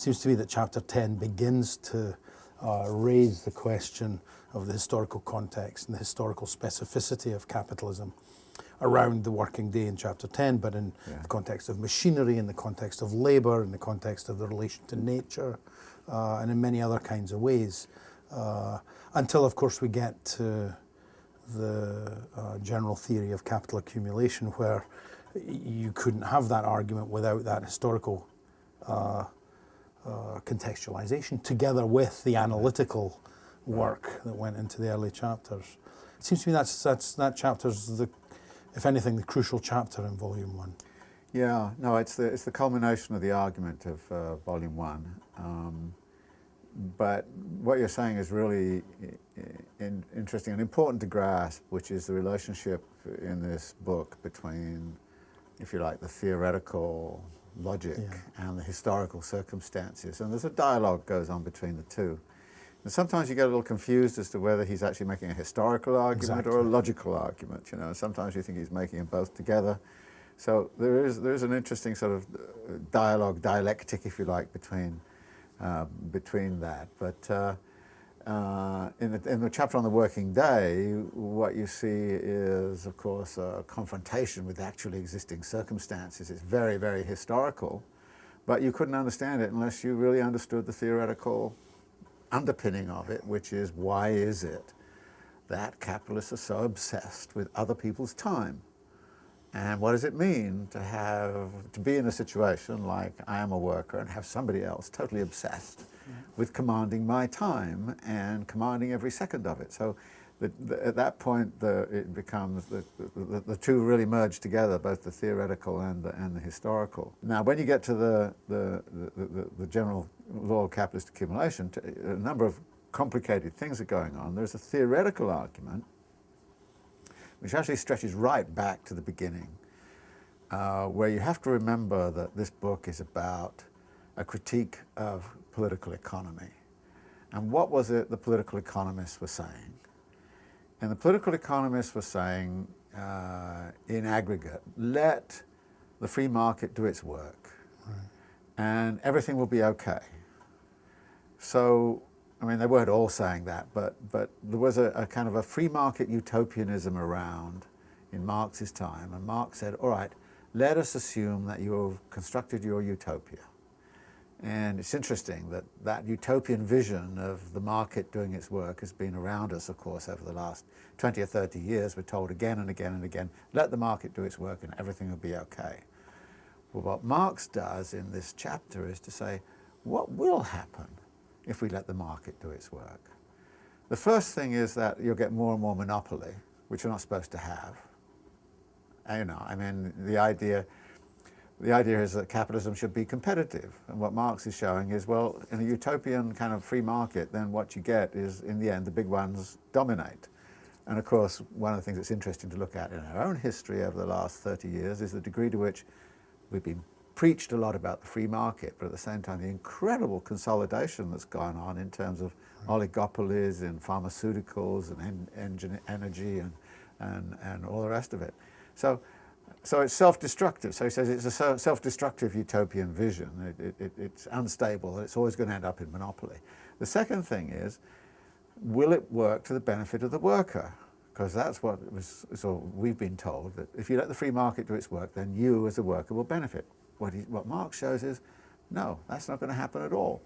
seems to me that chapter 10 begins to uh, raise the question of the historical context and the historical specificity of capitalism around the working day in chapter 10, but in yeah. the context of machinery, in the context of labour, in the context of the relation to nature, uh, and in many other kinds of ways. Uh, until, of course, we get to the uh, general theory of capital accumulation, where you couldn't have that argument without that historical uh, contextualization, together with the analytical work that went into the early chapters. It seems to me that's, that's that chapter's the, if anything, the crucial chapter in volume one. Yeah, no, it's the it's the culmination of the argument of uh, volume one. Um, but what you're saying is really in, interesting and important to grasp, which is the relationship in this book between, if you like, the theoretical logic yeah. and the historical circumstances. And there's a dialogue goes on between the two. And sometimes you get a little confused as to whether he's actually making a historical argument exactly. or a logical argument. You know, sometimes you think he's making them both together. So there is there is an interesting sort of uh, dialogue, dialectic, if you like, between uh, between that. But uh, uh, in, the, in the chapter on the working day, what you see is, of course, a confrontation with actually existing circumstances. It's very, very historical, but you couldn't understand it unless you really understood the theoretical underpinning of it, which is why is it that capitalists are so obsessed with other people's time? And what does it mean to have, to be in a situation like I am a worker and have somebody else totally obsessed. With commanding my time and commanding every second of it. So the, the, at that point, the, it becomes, the, the, two really merge together, both the theoretical and the, and the historical. Now, when you get to the, the, the, general law of capitalist accumulation, a number of complicated things are going on. There's a theoretical argument which actually stretches right back to the beginning, uh, where you have to remember that this book is about a critique of political economy. And what was it the political economists were saying? And the political economists were saying, uh, in aggregate, let the free market do its work, right. and everything will be okay. So I mean, they weren't all saying that, but, but there was a, a, kind of a free market utopianism around in Marx's time, and Marx said, all right, let us assume that you've constructed your utopia. And it's interesting that that utopian vision of the market doing its work has been around us, of course, over the last 20 or 30 years. We're told again and again and again, let the market do its work and everything will be okay. Well, what Marx does in this chapter is to say, what will happen if we let the market do its work. The first thing is that you'll get more and more monopoly, which you're not supposed to have. You know, I mean, the idea, the idea is that capitalism should be competitive. And what Marx is showing is, well, in a utopian kind of free market, then what you get is, in the end, the big ones dominate. And of course, one of the things that's interesting to look at in our own history over the last 30 years is the degree to which we've been preached a lot about the free market, but at the same time the incredible consolidation that's gone on in terms of oligopolies in pharmaceuticals and en energy and, and, and all the rest of it. So, so it's self-destructive. So he says it's a self-destructive utopian vision. It, it, it's unstable. It's always going to end up in monopoly. The second thing is, will it work to the benefit of the worker? Because that's what was, so we've been told, that if you let the free market do its work, then you as a worker will benefit. What, he, what Marx shows is, no, that's not going to happen at all.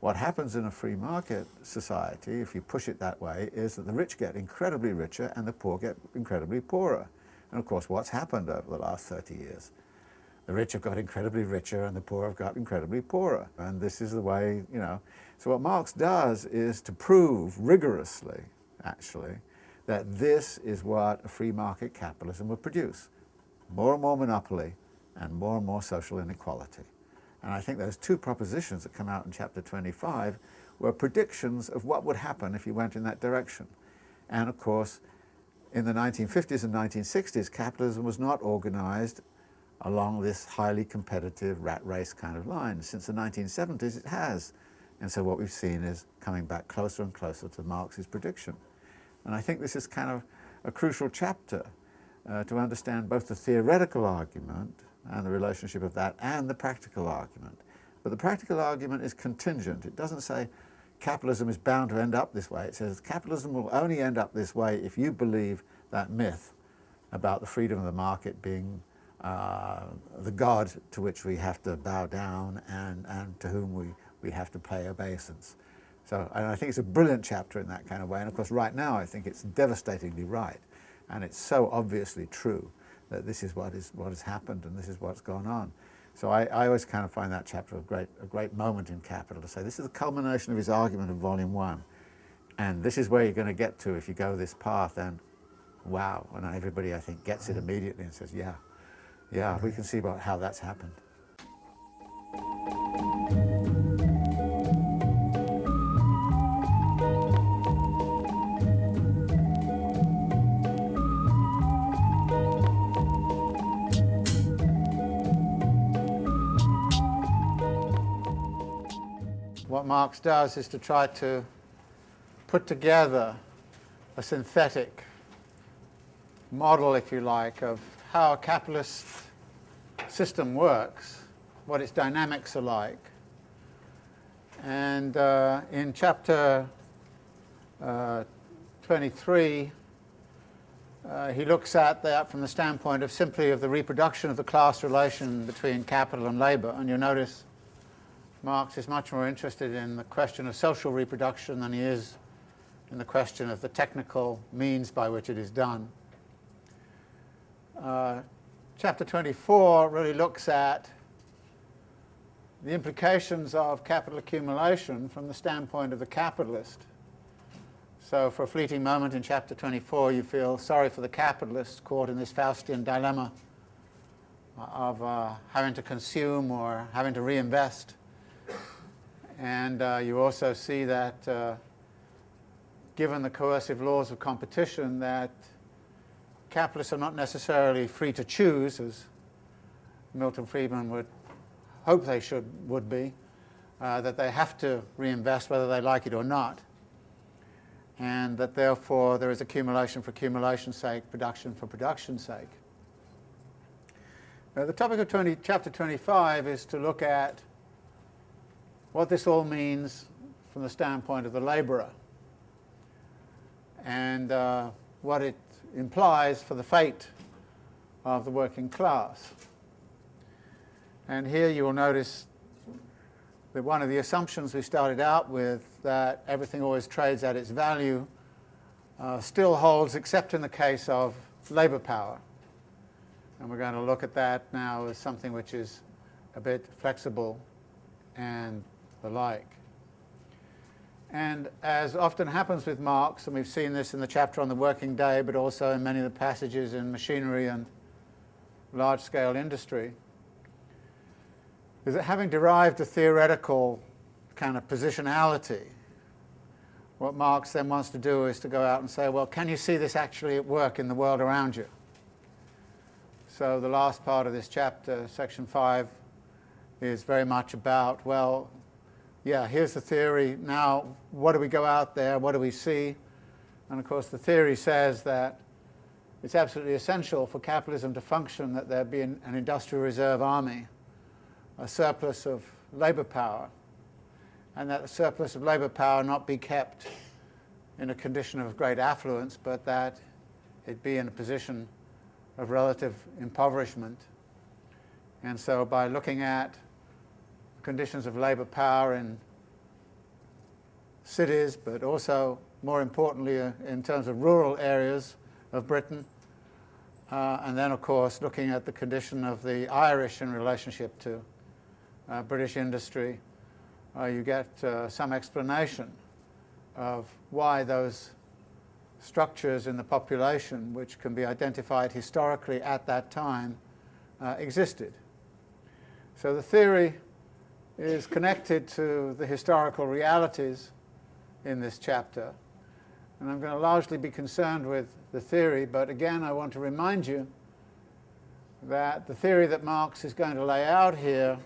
What happens in a free market society, if you push it that way, is that the rich get incredibly richer and the poor get incredibly poorer. And of course, what's happened over the last 30 years? The rich have got incredibly richer and the poor have got incredibly poorer. And this is the way, you know. So what Marx does is to prove rigorously, actually, that this is what a free market capitalism would produce. More and more monopoly, and more and more social inequality. And I think those two propositions that come out in chapter 25 were predictions of what would happen if you went in that direction. And of course, in the 1950s and 1960s, capitalism was not organized along this highly competitive rat race kind of line. Since the 1970s, it has. And so what we've seen is coming back closer and closer to Marx's prediction. And I think this is kind of a crucial chapter uh, to understand both the theoretical argument and the relationship of that and the practical argument. But the practical argument is contingent. It doesn't say capitalism is bound to end up this way. It says capitalism will only end up this way if you believe that myth about the freedom of the market being uh, the God to which we have to bow down and, and to whom we, we have to pay obeisance. So and I think it's a brilliant chapter in that kind of way. And of course, right now, I think it's devastatingly right. And it's so obviously true that this is what, is, what has happened and this is what's gone on. So I, I always kind of find that chapter a great, a great moment in Capital to say this is the culmination of his argument of Volume 1. And this is where you're going to get to if you go this path. And wow, and everybody, I think, gets it mm. immediately and says, yeah, yeah, we can see about how that's happened. What Marx does is to try to put together a synthetic model, if you like, of how a capitalist system works, what its dynamics are like. And uh, in chapter uh, 23, uh, he looks at that from the standpoint of simply of the reproduction of the class relation between capital and labour. And you'll notice Marx is much more interested in the question of social reproduction than he is in the question of the technical means by which it is done. Uh, chapter 24 really looks at the implications of capital accumulation from the standpoint of the capitalist. So for a fleeting moment in chapter 24 you feel sorry for the capitalist caught in this Faustian dilemma of uh, having to consume or having to reinvest and uh, you also see that uh, given the coercive laws of competition that capitalists are not necessarily free to choose, as Milton Friedman would hope they should would be, uh, that they have to reinvest whether they like it or not, and that therefore there is accumulation for accumulation's sake, production for production's sake. Now, the topic of 20, chapter 25 is to look at what this all means from the standpoint of the labourer and uh, what it implies for the fate of the working class. And here you will notice that one of the assumptions we started out with, that everything always trades at its value, uh, still holds except in the case of labour power. And we're going to look at that now as something which is a bit flexible and the like. And as often happens with Marx, and we've seen this in the chapter on the working day, but also in many of the passages in machinery and large-scale industry, is that having derived a theoretical kind of positionality, what Marx then wants to do is to go out and say, well, can you see this actually at work in the world around you? So the last part of this chapter, section 5, is very much about, well, yeah, here's the theory. Now, what do we go out there? What do we see? And of course, the theory says that it's absolutely essential for capitalism to function that there be an, an industrial reserve army, a surplus of labor power, and that the surplus of labor power not be kept in a condition of great affluence, but that it be in a position of relative impoverishment. And so by looking at conditions of labour power in cities, but also, more importantly, uh, in terms of rural areas of Britain. Uh, and then, of course, looking at the condition of the Irish in relationship to uh, British industry, uh, you get uh, some explanation of why those structures in the population, which can be identified historically at that time, existed. So the theory is connected to the historical realities in this chapter. And I'm going to largely be concerned with the theory, but again I want to remind you that the theory that Marx is going to lay out here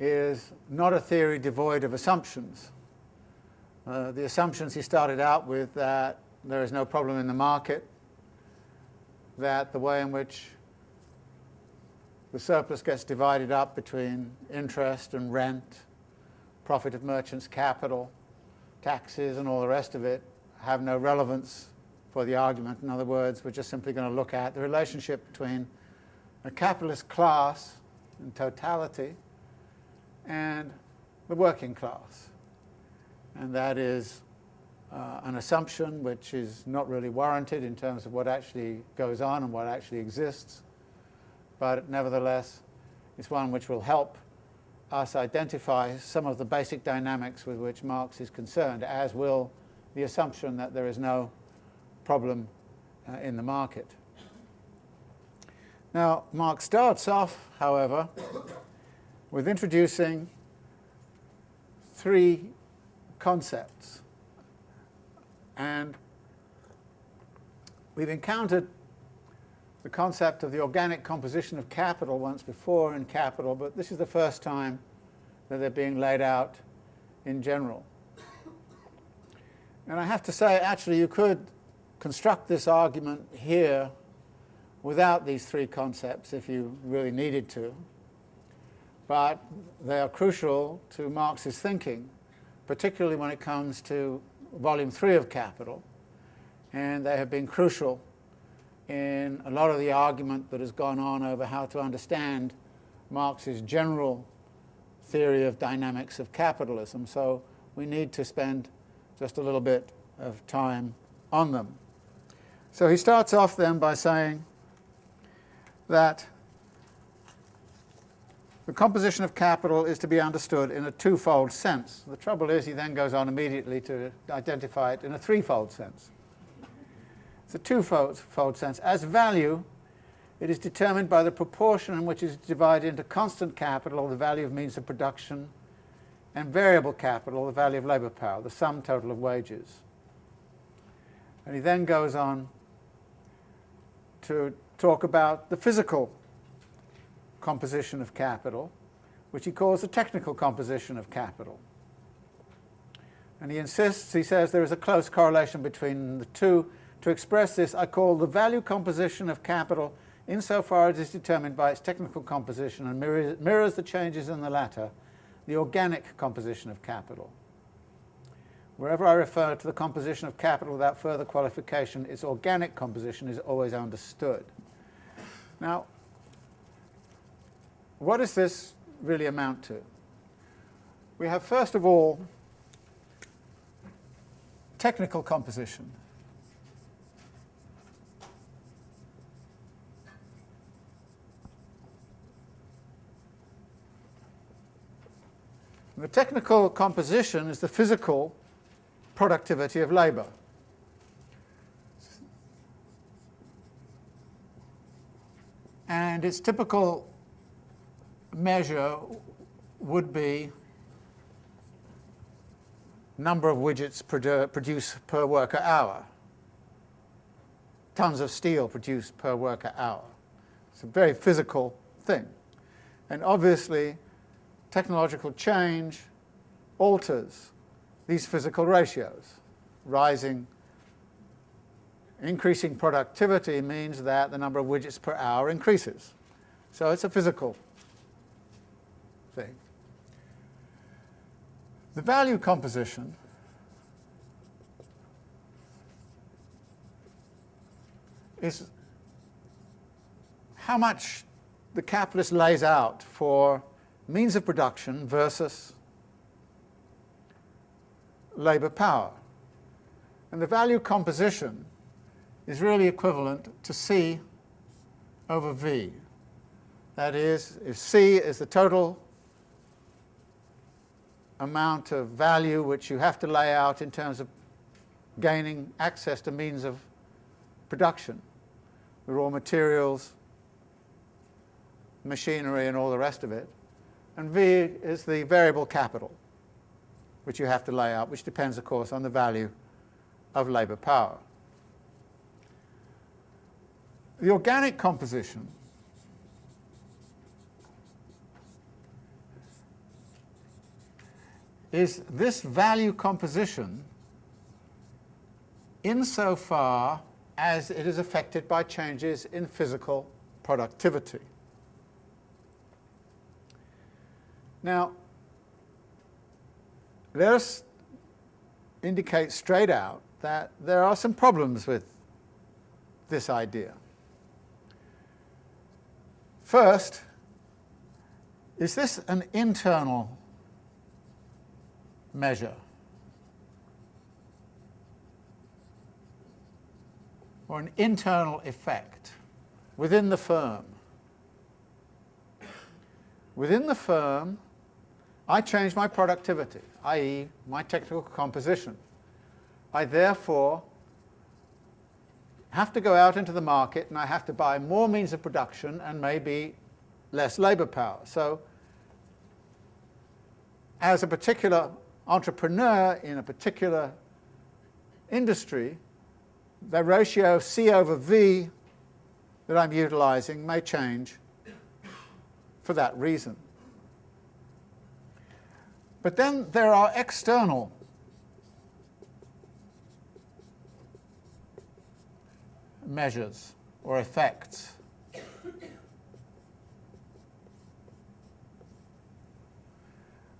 is not a theory devoid of assumptions. Uh, the assumptions he started out with that there is no problem in the market, that the way in which the surplus gets divided up between interest and rent, profit of merchants' capital, taxes and all the rest of it have no relevance for the argument. In other words, we're just simply going to look at the relationship between a capitalist class in totality and the working class. And that is uh, an assumption which is not really warranted in terms of what actually goes on and what actually exists, but nevertheless it's one which will help us identify some of the basic dynamics with which Marx is concerned, as will the assumption that there is no problem uh, in the market. Now, Marx starts off, however, with introducing three concepts. And we've encountered the concept of the organic composition of capital once before in Capital, but this is the first time that they're being laid out in general. And I have to say, actually, you could construct this argument here without these three concepts if you really needed to. But they are crucial to Marx's thinking, particularly when it comes to volume three of Capital. And they have been crucial in a lot of the argument that has gone on over how to understand Marx's general theory of dynamics of capitalism. So we need to spend just a little bit of time on them. So he starts off then by saying that the composition of capital is to be understood in a twofold sense. The trouble is he then goes on immediately to identify it in a threefold sense. It's a twofold sense. As value, it is determined by the proportion in which it is divided into constant capital, or the value of means of production, and variable capital, or the value of labour power, the sum total of wages. And he then goes on to talk about the physical composition of capital, which he calls the technical composition of capital. And he insists, he says, there is a close correlation between the two to express this, I call the value composition of capital insofar as it is determined by its technical composition and mirrors, mirrors the changes in the latter, the organic composition of capital. Wherever I refer to the composition of capital without further qualification, its organic composition is always understood. Now, what does this really amount to? We have, first of all, technical composition. The technical composition is the physical productivity of labour. And its typical measure would be number of widgets produ produced per worker hour, tons of steel produced per worker hour. It's a very physical thing. And obviously, technological change alters these physical ratios. Rising, increasing productivity means that the number of widgets per hour increases. So it's a physical thing. The value composition is how much the capitalist lays out for means of production versus labour power. And the value composition is really equivalent to C over V. That is, if C is the total amount of value which you have to lay out in terms of gaining access to means of production, the raw materials, machinery and all the rest of it, and V is the variable capital which you have to lay out, which depends, of course, on the value of labour power. The organic composition is this value composition insofar as it is affected by changes in physical productivity. Now, let us indicate straight out that there are some problems with this idea. First, is this an internal measure? Or an internal effect within the firm? Within the firm, I change my productivity, i.e. my technical composition. I therefore have to go out into the market and I have to buy more means of production and maybe less labour power. So as a particular entrepreneur in a particular industry, the ratio of C over V that I'm utilising may change for that reason. But then there are external measures or effects.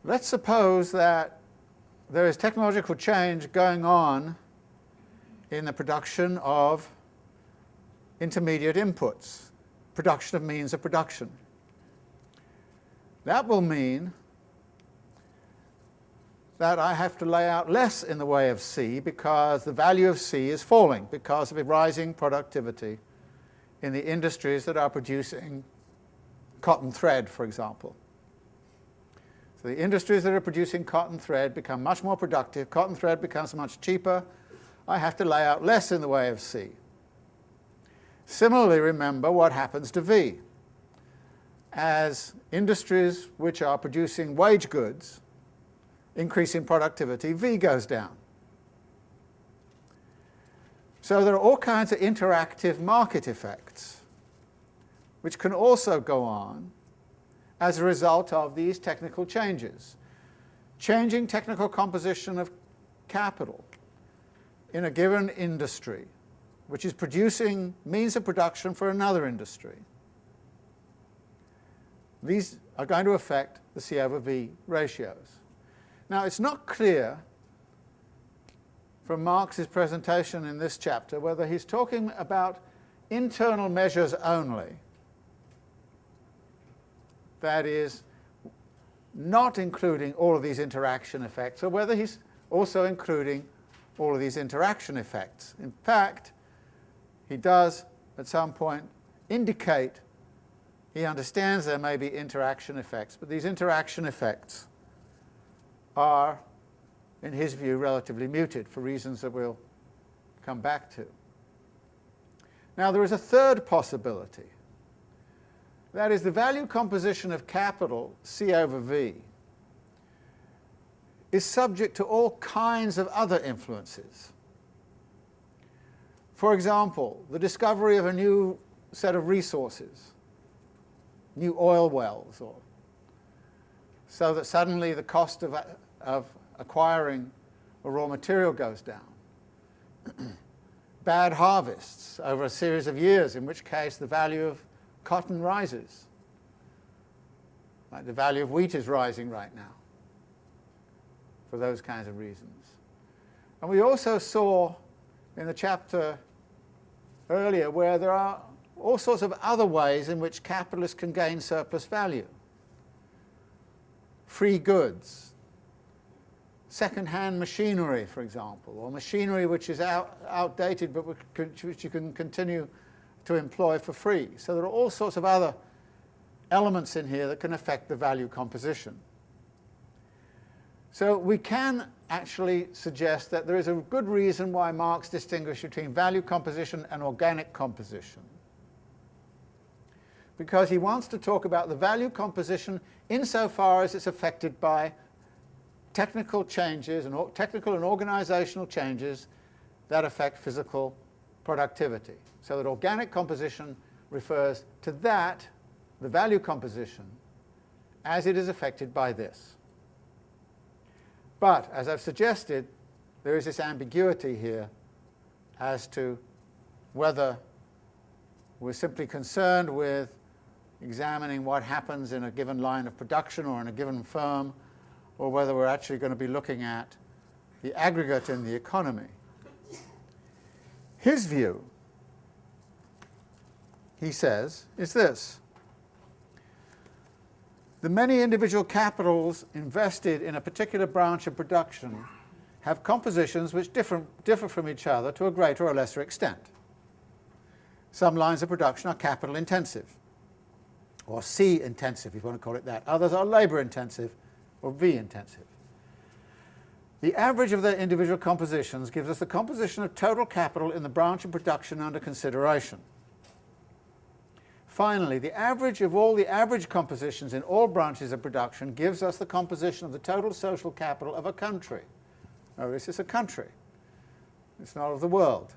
Let's suppose that there is technological change going on in the production of intermediate inputs, production of means of production. That will mean that I have to lay out less in the way of C because the value of C is falling because of a rising productivity in the industries that are producing cotton thread, for example. So the industries that are producing cotton thread become much more productive, cotton thread becomes much cheaper, I have to lay out less in the way of C. Similarly, remember what happens to V. As industries which are producing wage goods increase in productivity, V goes down. So there are all kinds of interactive market effects which can also go on as a result of these technical changes. Changing technical composition of capital in a given industry, which is producing means of production for another industry. These are going to affect the C over V ratios. Now, it's not clear from Marx's presentation in this chapter whether he's talking about internal measures only, that is, not including all of these interaction effects, or whether he's also including all of these interaction effects. In fact, he does at some point indicate he understands there may be interaction effects, but these interaction effects are, in his view, relatively muted for reasons that we'll come back to. Now there is a third possibility. That is the value composition of capital, C over V, is subject to all kinds of other influences. For example, the discovery of a new set of resources, new oil wells, or so that suddenly the cost of, of acquiring a raw material goes down. Bad harvests over a series of years, in which case the value of cotton rises. Like the value of wheat is rising right now for those kinds of reasons. And we also saw in the chapter earlier where there are all sorts of other ways in which capitalists can gain surplus value free goods, second-hand machinery, for example, or machinery which is out, outdated but which you can continue to employ for free. So there are all sorts of other elements in here that can affect the value composition. So we can actually suggest that there is a good reason why Marx distinguished between value composition and organic composition because he wants to talk about the value composition insofar as it's affected by technical changes and technical and organizational changes that affect physical productivity. So that organic composition refers to that, the value composition, as it is affected by this. But, as I've suggested, there is this ambiguity here as to whether we're simply concerned with examining what happens in a given line of production or in a given firm, or whether we're actually going to be looking at the aggregate in the economy. His view, he says, is this. The many individual capitals invested in a particular branch of production have compositions which differ, differ from each other to a greater or lesser extent. Some lines of production are capital intensive, or C intensive if you want to call it that. Others are labour intensive, or V intensive. The average of their individual compositions gives us the composition of total capital in the branch of production under consideration. Finally, the average of all the average compositions in all branches of production gives us the composition of the total social capital of a country. Oh, this is a country. It's not of the world.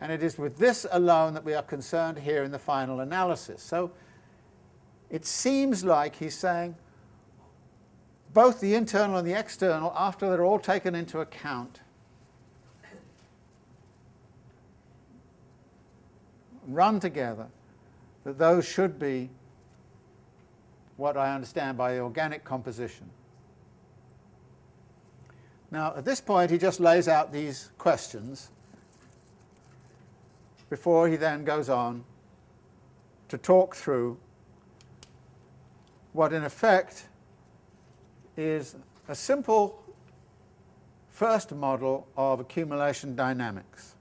And it is with this alone that we are concerned here in the final analysis. So it seems like he's saying both the internal and the external, after they're all taken into account, run together, that those should be what I understand by organic composition. Now, at this point, he just lays out these questions before he then goes on to talk through what, in effect, is a simple first model of accumulation dynamics.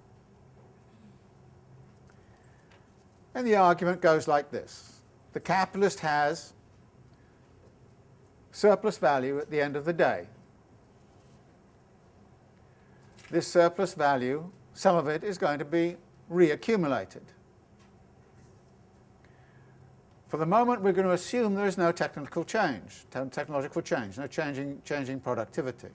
And the argument goes like this. The capitalist has surplus value at the end of the day this surplus value, some of it is going to be reaccumulated. For the moment, we're going to assume there is no technical change, technological change, no changing, changing productivity.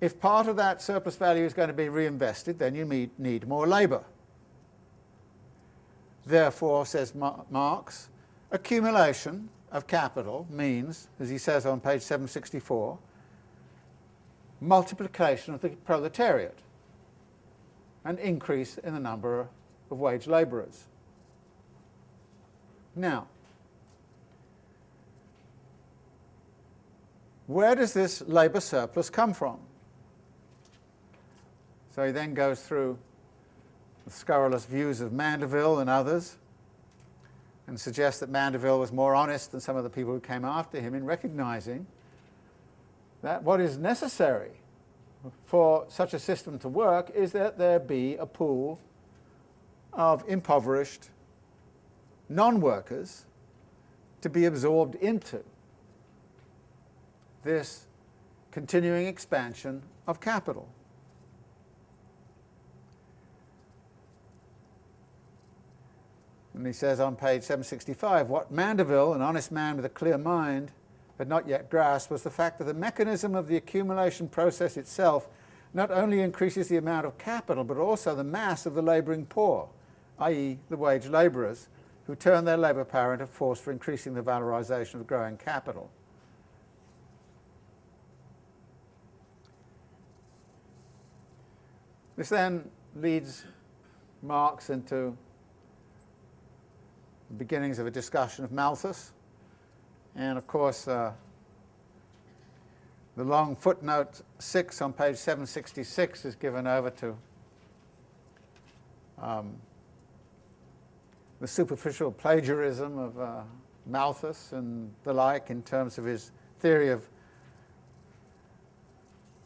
If part of that surplus value is going to be reinvested, then you need, need more labour. Therefore, says Marx, accumulation of capital means, as he says on page 764, multiplication of the proletariat, an increase in the number of wage labourers. Now, where does this labour surplus come from? So he then goes through the scurrilous views of Mandeville and others and suggests that Mandeville was more honest than some of the people who came after him in recognizing that what is necessary for such a system to work is that there be a pool of impoverished non-workers to be absorbed into this continuing expansion of capital. And he says on page 765, what Mandeville, an honest man with a clear mind, had not yet grasped was the fact that the mechanism of the accumulation process itself not only increases the amount of capital, but also the mass of the labouring poor, i.e. the wage labourers, who turn their labour power into force for increasing the valorisation of growing capital. This then leads Marx into the beginnings of a discussion of Malthus, and of course, uh, the long footnote 6 on page 766 is given over to um, the superficial plagiarism of uh, Malthus and the like in terms of his theory of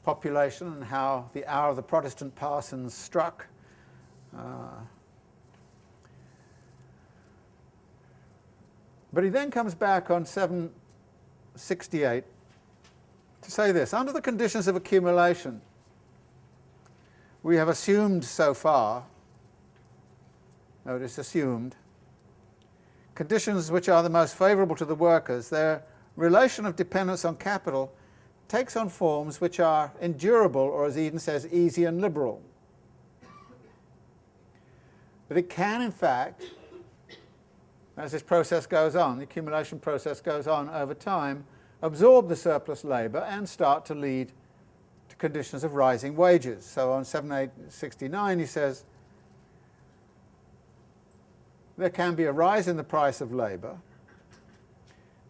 population and how the hour of the Protestant parsons struck. Uh, But he then comes back on 768 to say this, under the conditions of accumulation, we have assumed so far, notice assumed, conditions which are the most favourable to the workers, their relation of dependence on capital takes on forms which are endurable, or as Eden says, easy and liberal. But it can, in fact, as this process goes on, the accumulation process goes on over time, absorb the surplus labour and start to lead to conditions of rising wages. So on 7869 he says, there can be a rise in the price of labour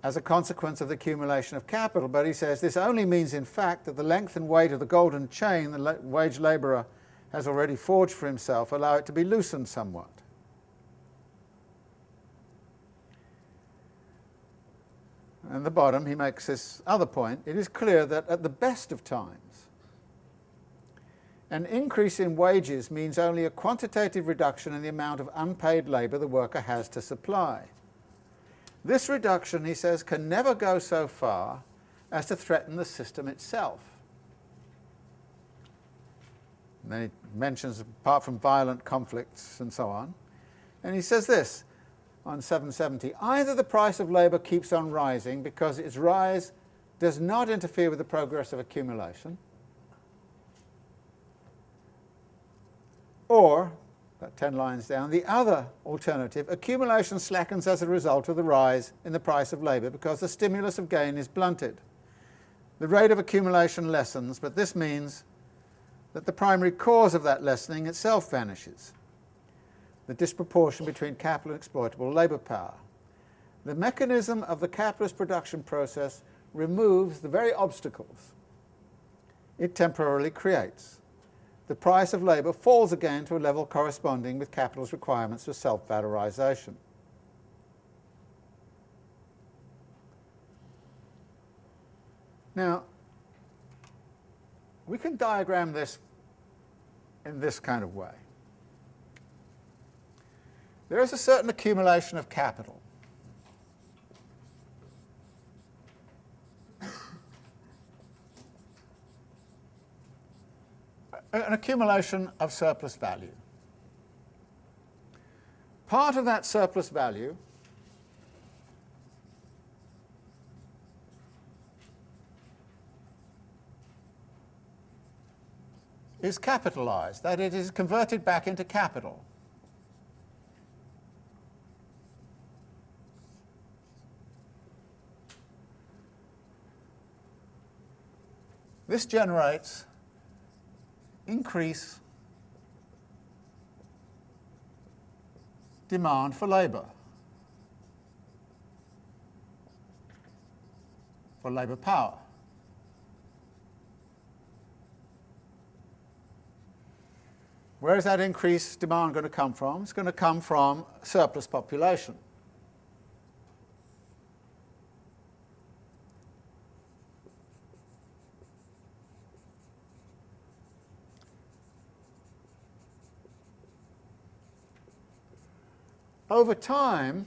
as a consequence of the accumulation of capital. But he says this only means, in fact, that the length and weight of the golden chain the wage labourer has already forged for himself allow it to be loosened somewhat. And the bottom, he makes this other point. It is clear that at the best of times, an increase in wages means only a quantitative reduction in the amount of unpaid labour the worker has to supply. This reduction, he says, can never go so far as to threaten the system itself. And then he mentions, apart from violent conflicts and so on, and he says this on 770, either the price of labour keeps on rising because its rise does not interfere with the progress of accumulation, Or, about 10 lines down, the other alternative, accumulation slackens as a result of the rise in the price of labour because the stimulus of gain is blunted. The rate of accumulation lessens, but this means that the primary cause of that lessening itself vanishes, the disproportion between capital and exploitable labour power. The mechanism of the capitalist production process removes the very obstacles it temporarily creates the price of labour falls again to a level corresponding with capital's requirements for self-valorisation. Now, we can diagram this in this kind of way. There is a certain accumulation of capital. An accumulation of surplus value. Part of that surplus value is capitalized, that it is converted back into capital. This generates increase demand for labour, for labour power. Where is that increased demand going to come from? It's going to come from surplus population. Over time,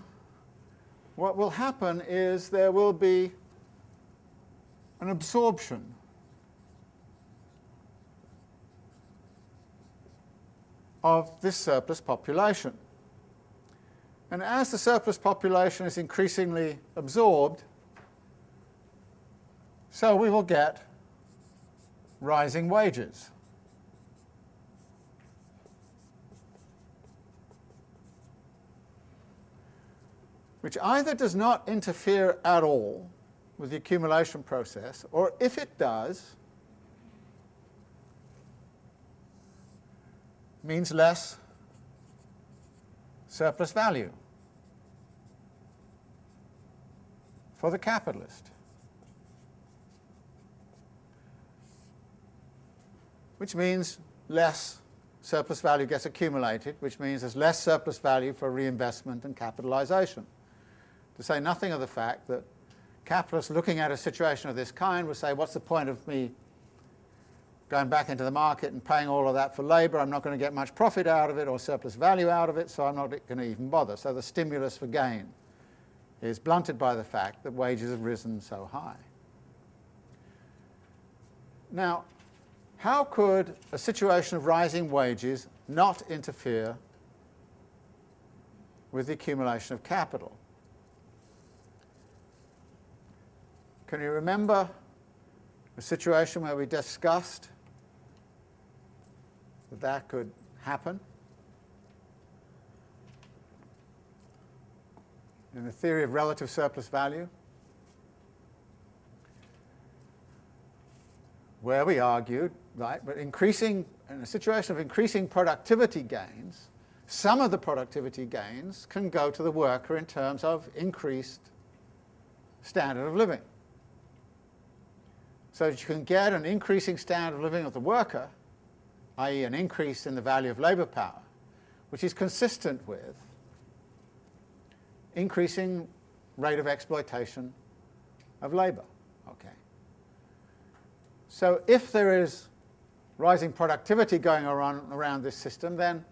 what will happen is there will be an absorption of this surplus population. And as the surplus population is increasingly absorbed, so we will get rising wages. Which either does not interfere at all with the accumulation process, or if it does, means less surplus value for the capitalist. Which means less surplus value gets accumulated, which means there's less surplus value for reinvestment and capitalization to say nothing of the fact that capitalists looking at a situation of this kind would say, what's the point of me going back into the market and paying all of that for labour? I'm not going to get much profit out of it or surplus value out of it, so I'm not going to even bother. So the stimulus for gain is blunted by the fact that wages have risen so high. Now, how could a situation of rising wages not interfere with the accumulation of capital? Can you remember a situation where we discussed that that could happen? In the theory of relative surplus value, where we argued, right, but increasing, in a situation of increasing productivity gains, some of the productivity gains can go to the worker in terms of increased standard of living. So that you can get an increasing standard of living of the worker, i.e. an increase in the value of labour power, which is consistent with increasing rate of exploitation of labour. Okay. So if there is rising productivity going around, around this system, then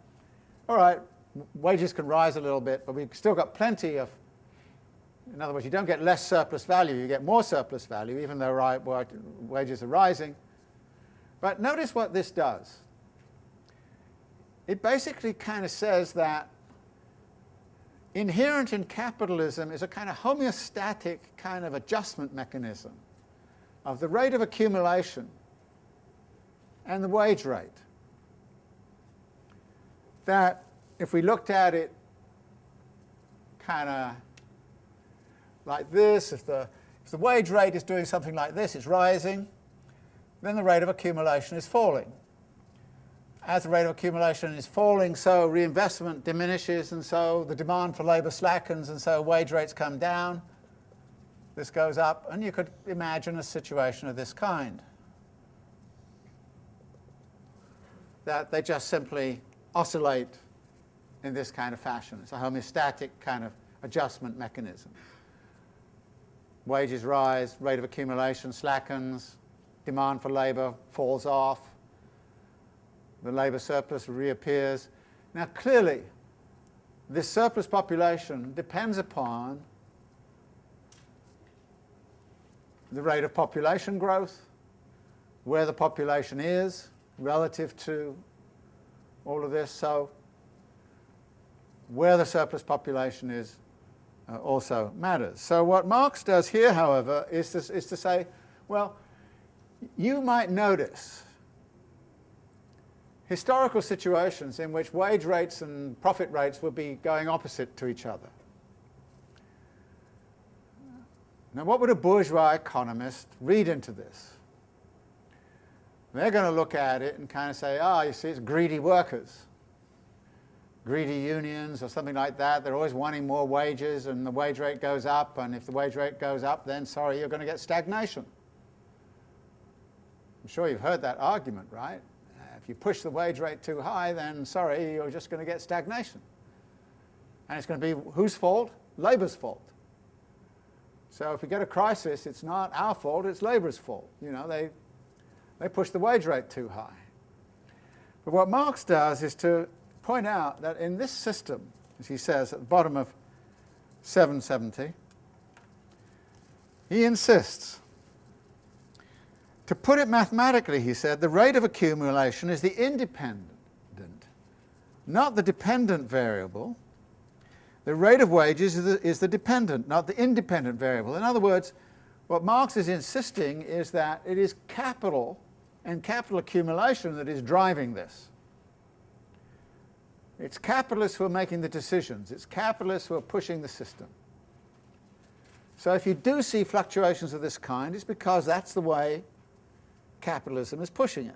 all right, wages can rise a little bit, but we've still got plenty of, in other words, you don't get less surplus value, you get more surplus value, even though wages are rising. But notice what this does. It basically kind of says that inherent in capitalism is a kind of homeostatic kind of adjustment mechanism of the rate of accumulation and the wage rate that if we looked at it kind of like this, if the, if the wage rate is doing something like this, it's rising, then the rate of accumulation is falling. As the rate of accumulation is falling, so reinvestment diminishes, and so the demand for labour slackens, and so wage rates come down. This goes up, and you could imagine a situation of this kind. That they just simply oscillate in this kind of fashion. It's a homeostatic kind of adjustment mechanism. Wages rise, rate of accumulation slackens, demand for labour falls off, the labour surplus reappears. Now clearly, this surplus population depends upon the rate of population growth, where the population is relative to all of this. So where the surplus population is uh, also matters. So what Marx does here, however, is to, is to say, well, you might notice historical situations in which wage rates and profit rates would be going opposite to each other. Now what would a bourgeois economist read into this? They're going to look at it and kind of say, ah, oh, you see, it's greedy workers, greedy unions or something like that. They're always wanting more wages and the wage rate goes up, and if the wage rate goes up, then sorry, you're going to get stagnation. I'm sure you've heard that argument, right? Uh, if you push the wage rate too high, then sorry, you're just going to get stagnation. And it's going to be whose fault? Labour's fault. So if we get a crisis, it's not our fault, it's Labour's fault. You know, they they push the wage rate too high. But what Marx does is to point out that in this system, as he says at the bottom of 770, he insists. To put it mathematically, he said, the rate of accumulation is the independent, not the dependent variable. The rate of wages is the, is the dependent, not the independent variable. In other words, what Marx is insisting is that it is capital and capital accumulation that is driving this. It's capitalists who are making the decisions. It's capitalists who are pushing the system. So if you do see fluctuations of this kind, it's because that's the way capitalism is pushing it.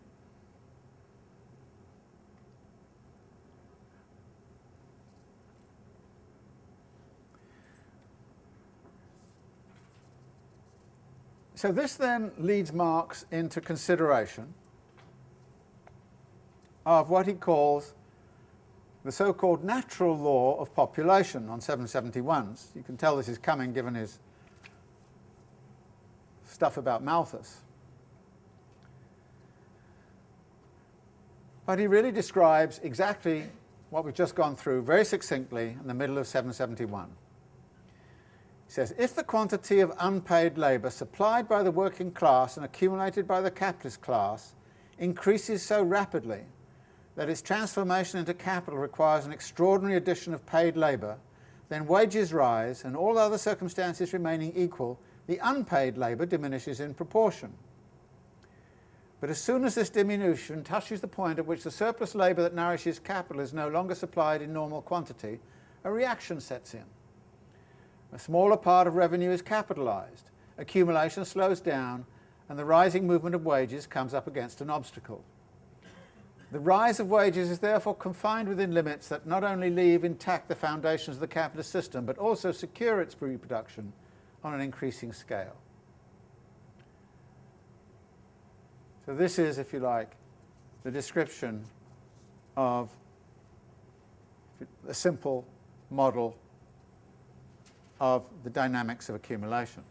So this then leads Marx into consideration of what he calls the so-called natural law of population on 771s. You can tell this is coming given his stuff about Malthus. But he really describes exactly what we've just gone through very succinctly in the middle of 771. He says, if the quantity of unpaid labour supplied by the working class and accumulated by the capitalist class increases so rapidly that its transformation into capital requires an extraordinary addition of paid labour, then wages rise and all other circumstances remaining equal, the unpaid labour diminishes in proportion. But as soon as this diminution touches the point at which the surplus labour that nourishes capital is no longer supplied in normal quantity, a reaction sets in. A smaller part of revenue is capitalised, accumulation slows down, and the rising movement of wages comes up against an obstacle. The rise of wages is therefore confined within limits that not only leave intact the foundations of the capitalist system, but also secure its reproduction on an increasing scale. So this is, if you like, the description of a simple model of the dynamics of accumulation.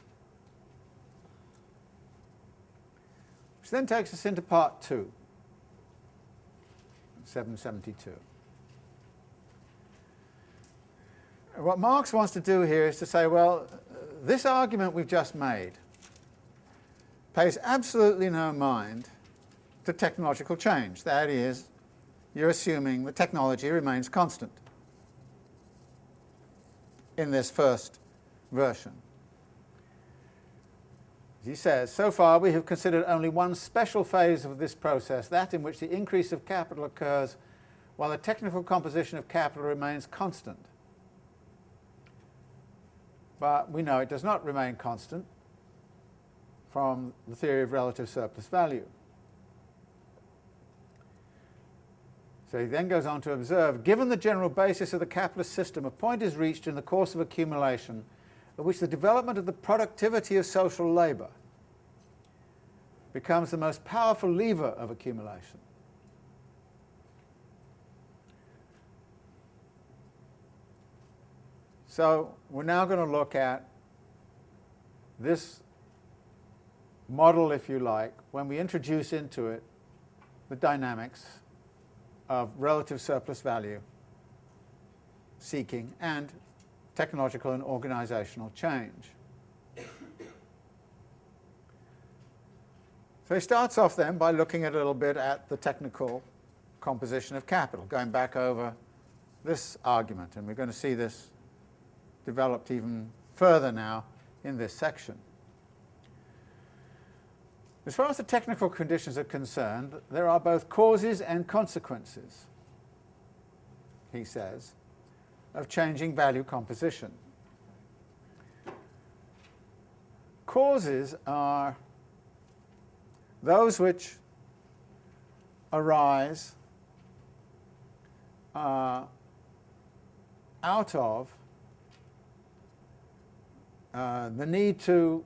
Which then takes us into part two, 772. What Marx wants to do here is to say, well, this argument we've just made pays absolutely no mind to technological change. That is, you're assuming the technology remains constant in this first version. He says, so far we have considered only one special phase of this process, that in which the increase of capital occurs while the technical composition of capital remains constant. But we know it does not remain constant from the theory of relative surplus value. So he then goes on to observe, given the general basis of the capitalist system, a point is reached in the course of accumulation at which the development of the productivity of social labour becomes the most powerful lever of accumulation. So we're now going to look at this model, if you like, when we introduce into it the dynamics of relative surplus value seeking and technological and organizational change. So he starts off then by looking a little bit at the technical composition of capital, going back over this argument, and we're going to see this developed even further now in this section. As far as the technical conditions are concerned, there are both causes and consequences, he says, of changing value composition. Causes are those which arise uh, out of uh, the need to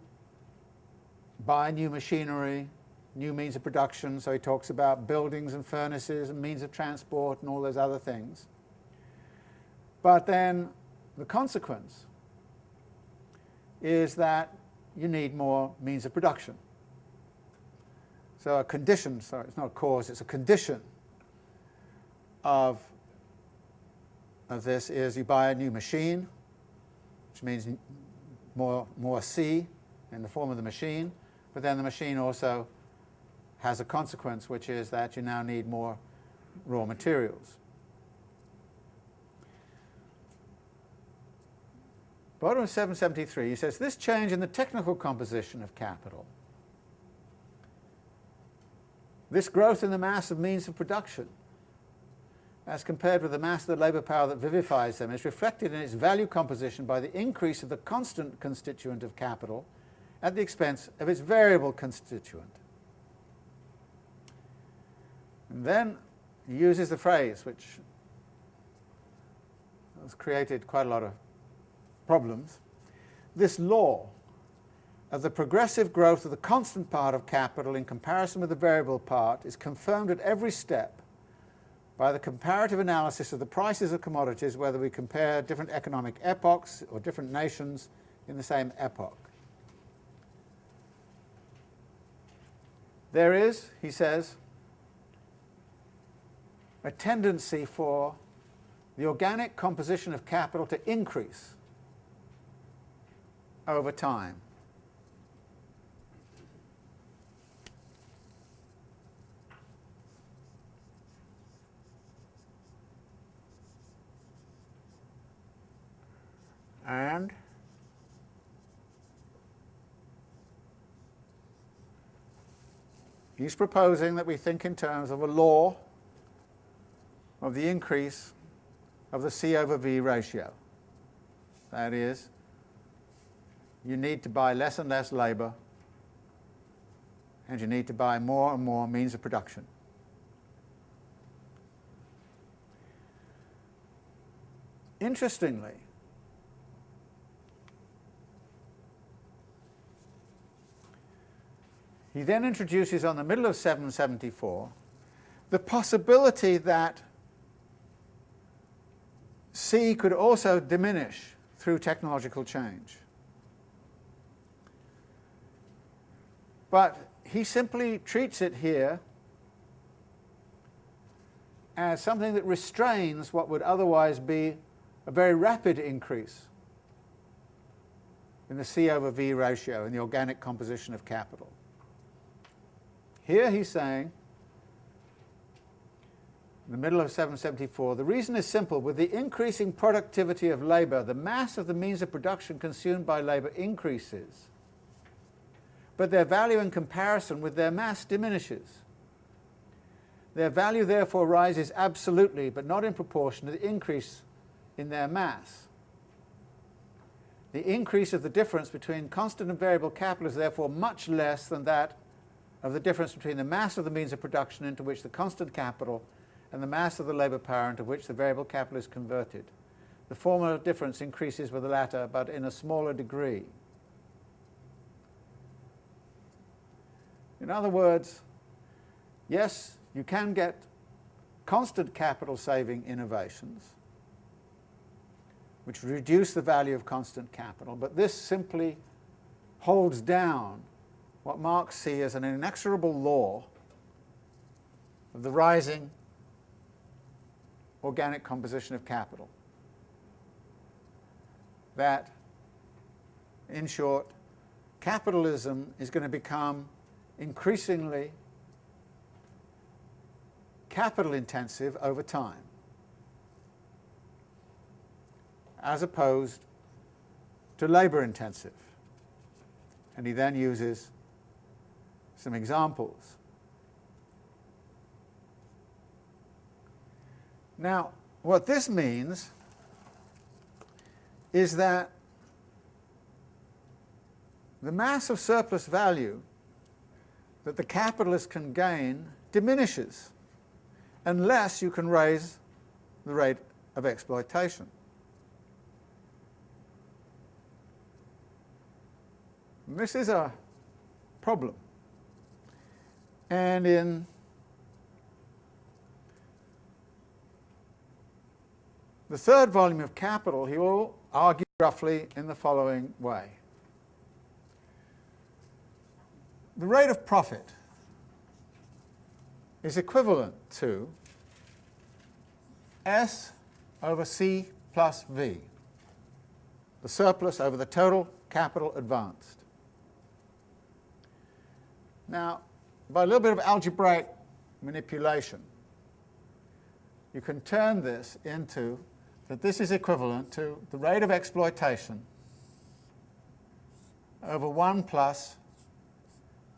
buy new machinery, new means of production, so he talks about buildings and furnaces and means of transport and all those other things. But then the consequence is that you need more means of production. So a condition, sorry, it's not a cause, it's a condition of, of this is you buy a new machine, which means more, more C in the form of the machine, but then the machine also has a consequence, which is that you now need more raw materials. Bottom of 773, he says, this change in the technical composition of capital, this growth in the mass of means of production, as compared with the mass of the labour power that vivifies them, is reflected in its value composition by the increase of the constant constituent of capital at the expense of its variable constituent. And then he uses the phrase which has created quite a lot of problems. This law of the progressive growth of the constant part of capital in comparison with the variable part is confirmed at every step by the comparative analysis of the prices of commodities, whether we compare different economic epochs or different nations in the same epoch. There is, he says, a tendency for the organic composition of capital to increase over time. And He's proposing that we think in terms of a law of the increase of the C over V ratio. That is, you need to buy less and less labour and you need to buy more and more means of production. Interestingly, he then introduces on the middle of 774 the possibility that C could also diminish through technological change. But he simply treats it here as something that restrains what would otherwise be a very rapid increase in the C over V ratio in the organic composition of capital. Here he's saying, in the middle of 774, the reason is simple. With the increasing productivity of labour, the mass of the means of production consumed by labour increases, but their value in comparison with their mass diminishes. Their value therefore rises absolutely, but not in proportion to the increase in their mass. The increase of the difference between constant and variable capital is therefore much less than that of the difference between the mass of the means of production into which the constant capital and the mass of the labour power into which the variable capital is converted. The former difference increases with the latter, but in a smaller degree. In other words, yes, you can get constant capital saving innovations, which reduce the value of constant capital, but this simply holds down what Marx sees as an inexorable law of the rising organic composition of capital. That, in short, capitalism is going to become increasingly capital intensive over time, as opposed to labour intensive. And he then uses some examples. Now, what this means is that the mass of surplus value that the capitalist can gain diminishes unless you can raise the rate of exploitation. And this is a problem. And in the third volume of Capital, he will argue roughly in the following way. The rate of profit is equivalent to S over C plus V, the surplus over the total capital advanced. Now, by a little bit of algebraic manipulation, you can turn this into that this is equivalent to the rate of exploitation over 1 plus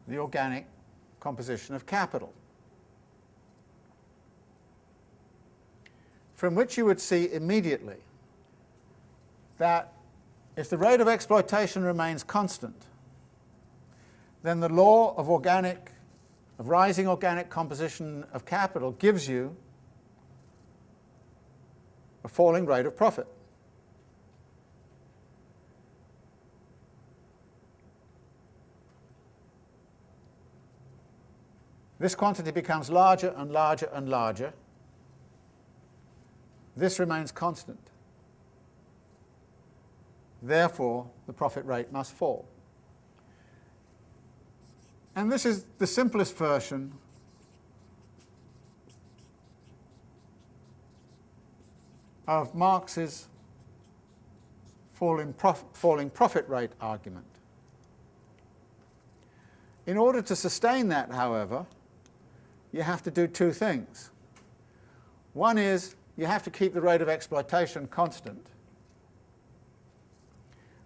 the organic composition of capital. From which you would see immediately that if the rate of exploitation remains constant, then the law of organic of rising organic composition of capital gives you a falling rate of profit. This quantity becomes larger and larger and larger. This remains constant. Therefore, the profit rate must fall. And this is the simplest version of Marx's falling, prof falling profit rate argument. In order to sustain that, however, you have to do two things. One is you have to keep the rate of exploitation constant.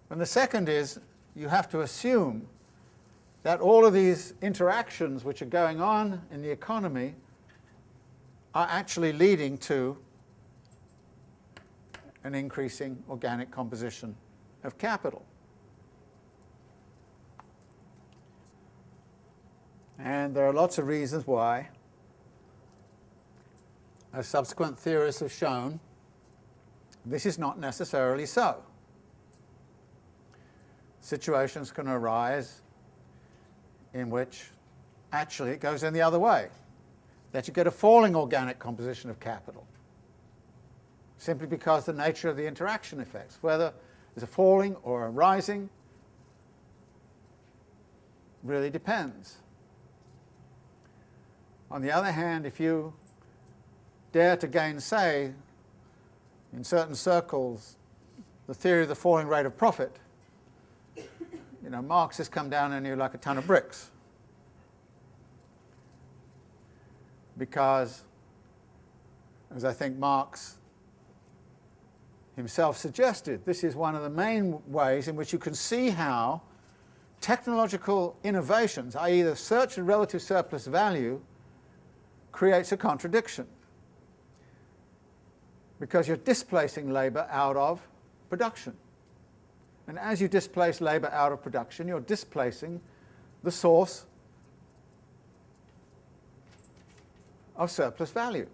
And the second is you have to assume that all of these interactions which are going on in the economy are actually leading to an increasing organic composition of capital. And there are lots of reasons why, as subsequent theorists have shown, This is not necessarily so. Situations can arise in which actually it goes in the other way, that you get a falling organic composition of capital, simply because the nature of the interaction effects, whether there's a falling or a rising, really depends. On the other hand, if you dare to gainsay, in certain circles, the theory of the falling rate of profit, you know, Marx has come down on you like a ton of bricks. Because, as I think Marx himself suggested, this is one of the main ways in which you can see how technological innovations, i.e. the search of relative surplus value, creates a contradiction. Because you're displacing labour out of production. And as you displace labour out of production, you're displacing the source of surplus value.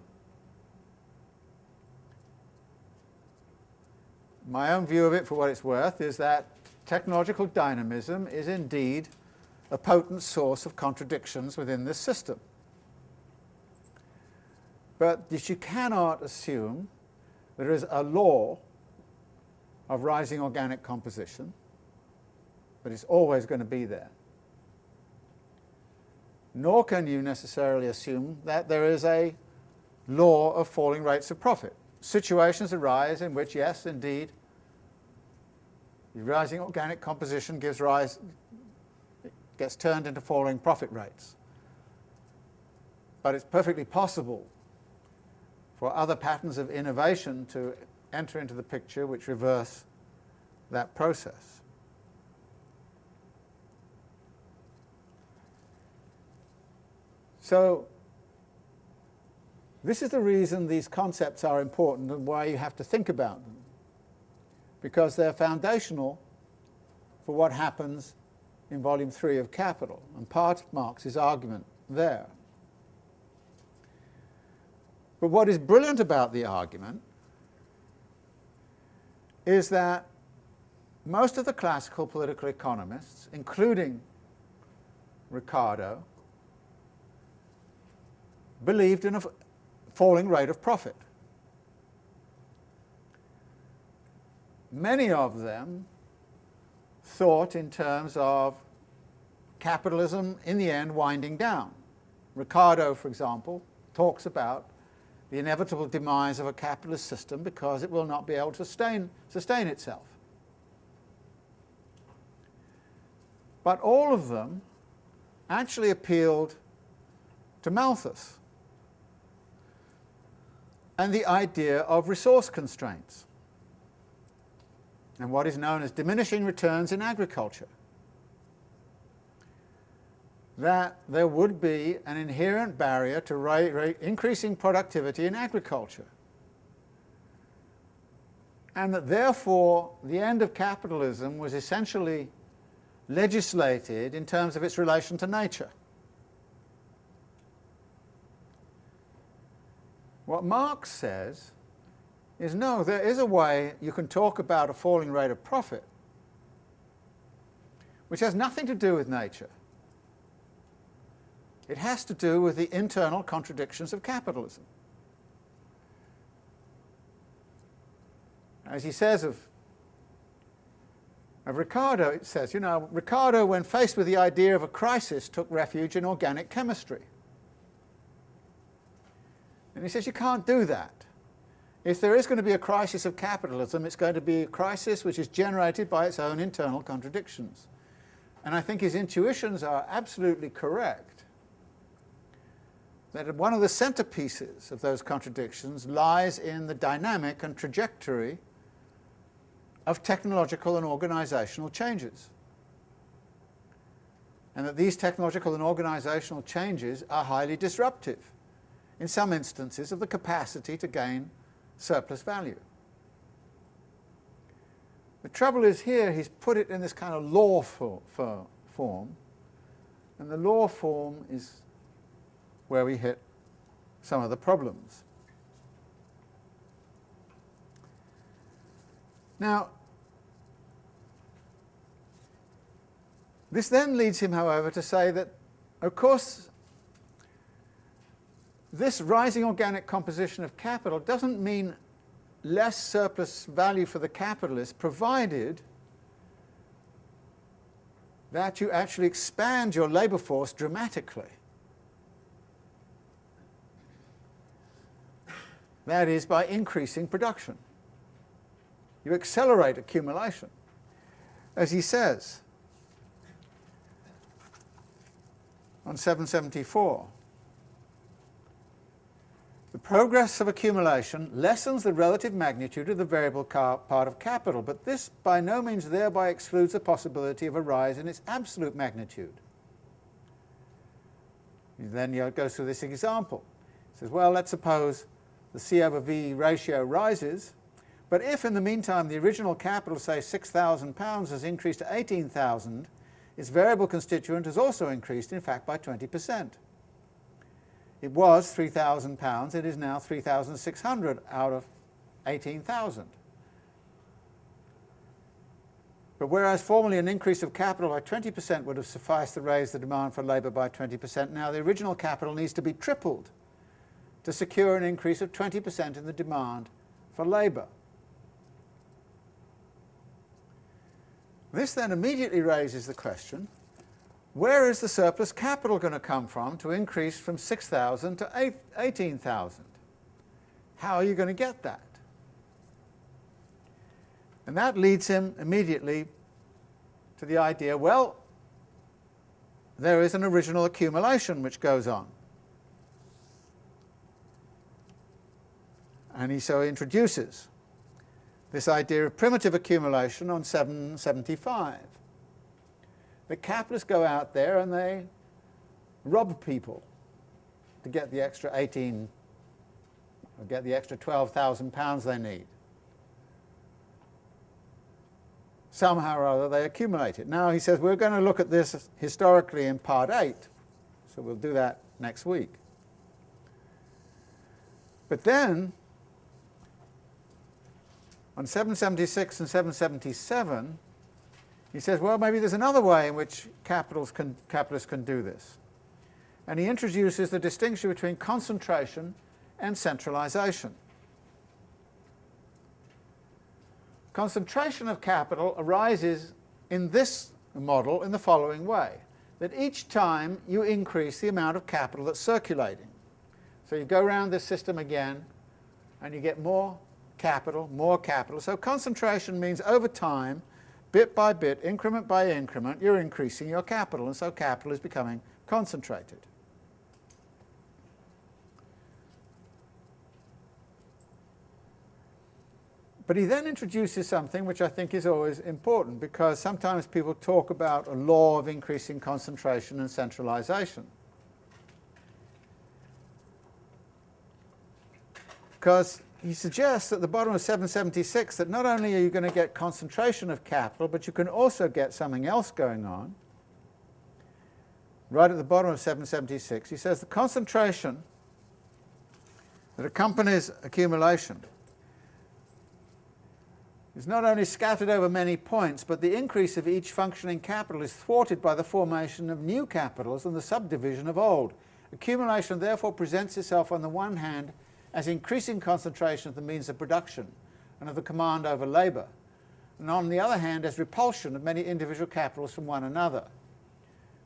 My own view of it, for what it's worth, is that technological dynamism is indeed a potent source of contradictions within this system. But you cannot assume there is a law of rising organic composition, but it's always going to be there. Nor can you necessarily assume that there is a law of falling rates of profit. Situations arise in which, yes, indeed, rising organic composition gives rise, gets turned into falling profit rates. But it's perfectly possible for other patterns of innovation to enter into the picture which reverse that process. So this is the reason these concepts are important and why you have to think about them, because they're foundational for what happens in volume 3 of Capital, and part of Marx's argument there. But what is brilliant about the argument is that most of the classical political economists, including Ricardo, believed in a falling rate of profit. Many of them thought in terms of capitalism in the end winding down. Ricardo, for example, talks about the inevitable demise of a capitalist system because it will not be able to sustain, sustain itself. But all of them actually appealed to Malthus and the idea of resource constraints and what is known as diminishing returns in agriculture that there would be an inherent barrier to increasing productivity in agriculture. And that therefore the end of capitalism was essentially legislated in terms of its relation to nature. What Marx says is no, there is a way you can talk about a falling rate of profit which has nothing to do with nature. It has to do with the internal contradictions of capitalism. As he says of, of Ricardo, it says, you know, Ricardo, when faced with the idea of a crisis, took refuge in organic chemistry. And he says you can't do that. If there is going to be a crisis of capitalism, it's going to be a crisis which is generated by its own internal contradictions. And I think his intuitions are absolutely correct that one of the centerpieces of those contradictions lies in the dynamic and trajectory of technological and organizational changes. And that these technological and organizational changes are highly disruptive, in some instances, of the capacity to gain surplus value. The trouble is here, he's put it in this kind of law for, for form, and the law form is where we hit some of the problems. Now, this then leads him, however, to say that, of course, this rising organic composition of capital doesn't mean less surplus value for the capitalist, provided that you actually expand your labour force dramatically. That is by increasing production. You accelerate accumulation. As he says on 774, the progress of accumulation lessens the relative magnitude of the variable part of capital, but this by no means thereby excludes the possibility of a rise in its absolute magnitude. Then he goes through this example. He says, well, let's suppose the C over V ratio rises, but if in the meantime the original capital, say £6,000, has increased to 18,000, its variable constituent has also increased, in fact, by 20 percent. It was £3,000, it is now 3,600 out of 18,000. But whereas formerly an increase of capital by 20% would have sufficed to raise the demand for labour by 20%, now the original capital needs to be tripled to secure an increase of 20% in the demand for labour. This then immediately raises the question, where is the surplus capital going to come from to increase from 6,000 to 18,000? How are you going to get that? And that leads him immediately to the idea, well, there is an original accumulation which goes on. And he so introduces this idea of primitive accumulation on 775 the capitalists go out there and they rob people to get the extra 18 or get the extra 12,000 pounds they need. Somehow or other they accumulate it. Now he says we're going to look at this historically in part 8, so we'll do that next week. But then, on 776 and 777, he says, well, maybe there's another way in which can, capitalists can do this. And he introduces the distinction between concentration and centralization. Concentration of capital arises in this model in the following way, that each time you increase the amount of capital that's circulating. So you go around this system again, and you get more capital, more capital. So concentration means over time, bit by bit, increment by increment, you're increasing your capital, and so capital is becoming concentrated. But he then introduces something which I think is always important because sometimes people talk about a law of increasing concentration and centralization. Because he suggests at the bottom of 776 that not only are you going to get concentration of capital, but you can also get something else going on. Right at the bottom of 776, he says the concentration that accompanies accumulation is not only scattered over many points, but the increase of each functioning capital is thwarted by the formation of new capitals and the subdivision of old. Accumulation therefore presents itself on the one hand as increasing concentration of the means of production and of the command over labour, and on the other hand as repulsion of many individual capitals from one another.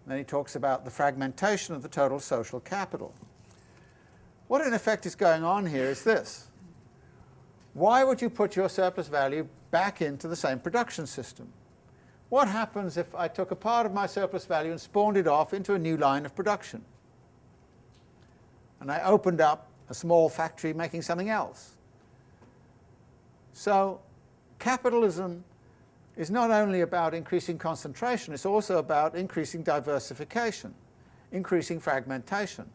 And then he talks about the fragmentation of the total social capital. What in effect is going on here is this. Why would you put your surplus value back into the same production system? What happens if I took a part of my surplus value and spawned it off into a new line of production? And I opened up a small factory making something else. So capitalism is not only about increasing concentration, it's also about increasing diversification, increasing fragmentation.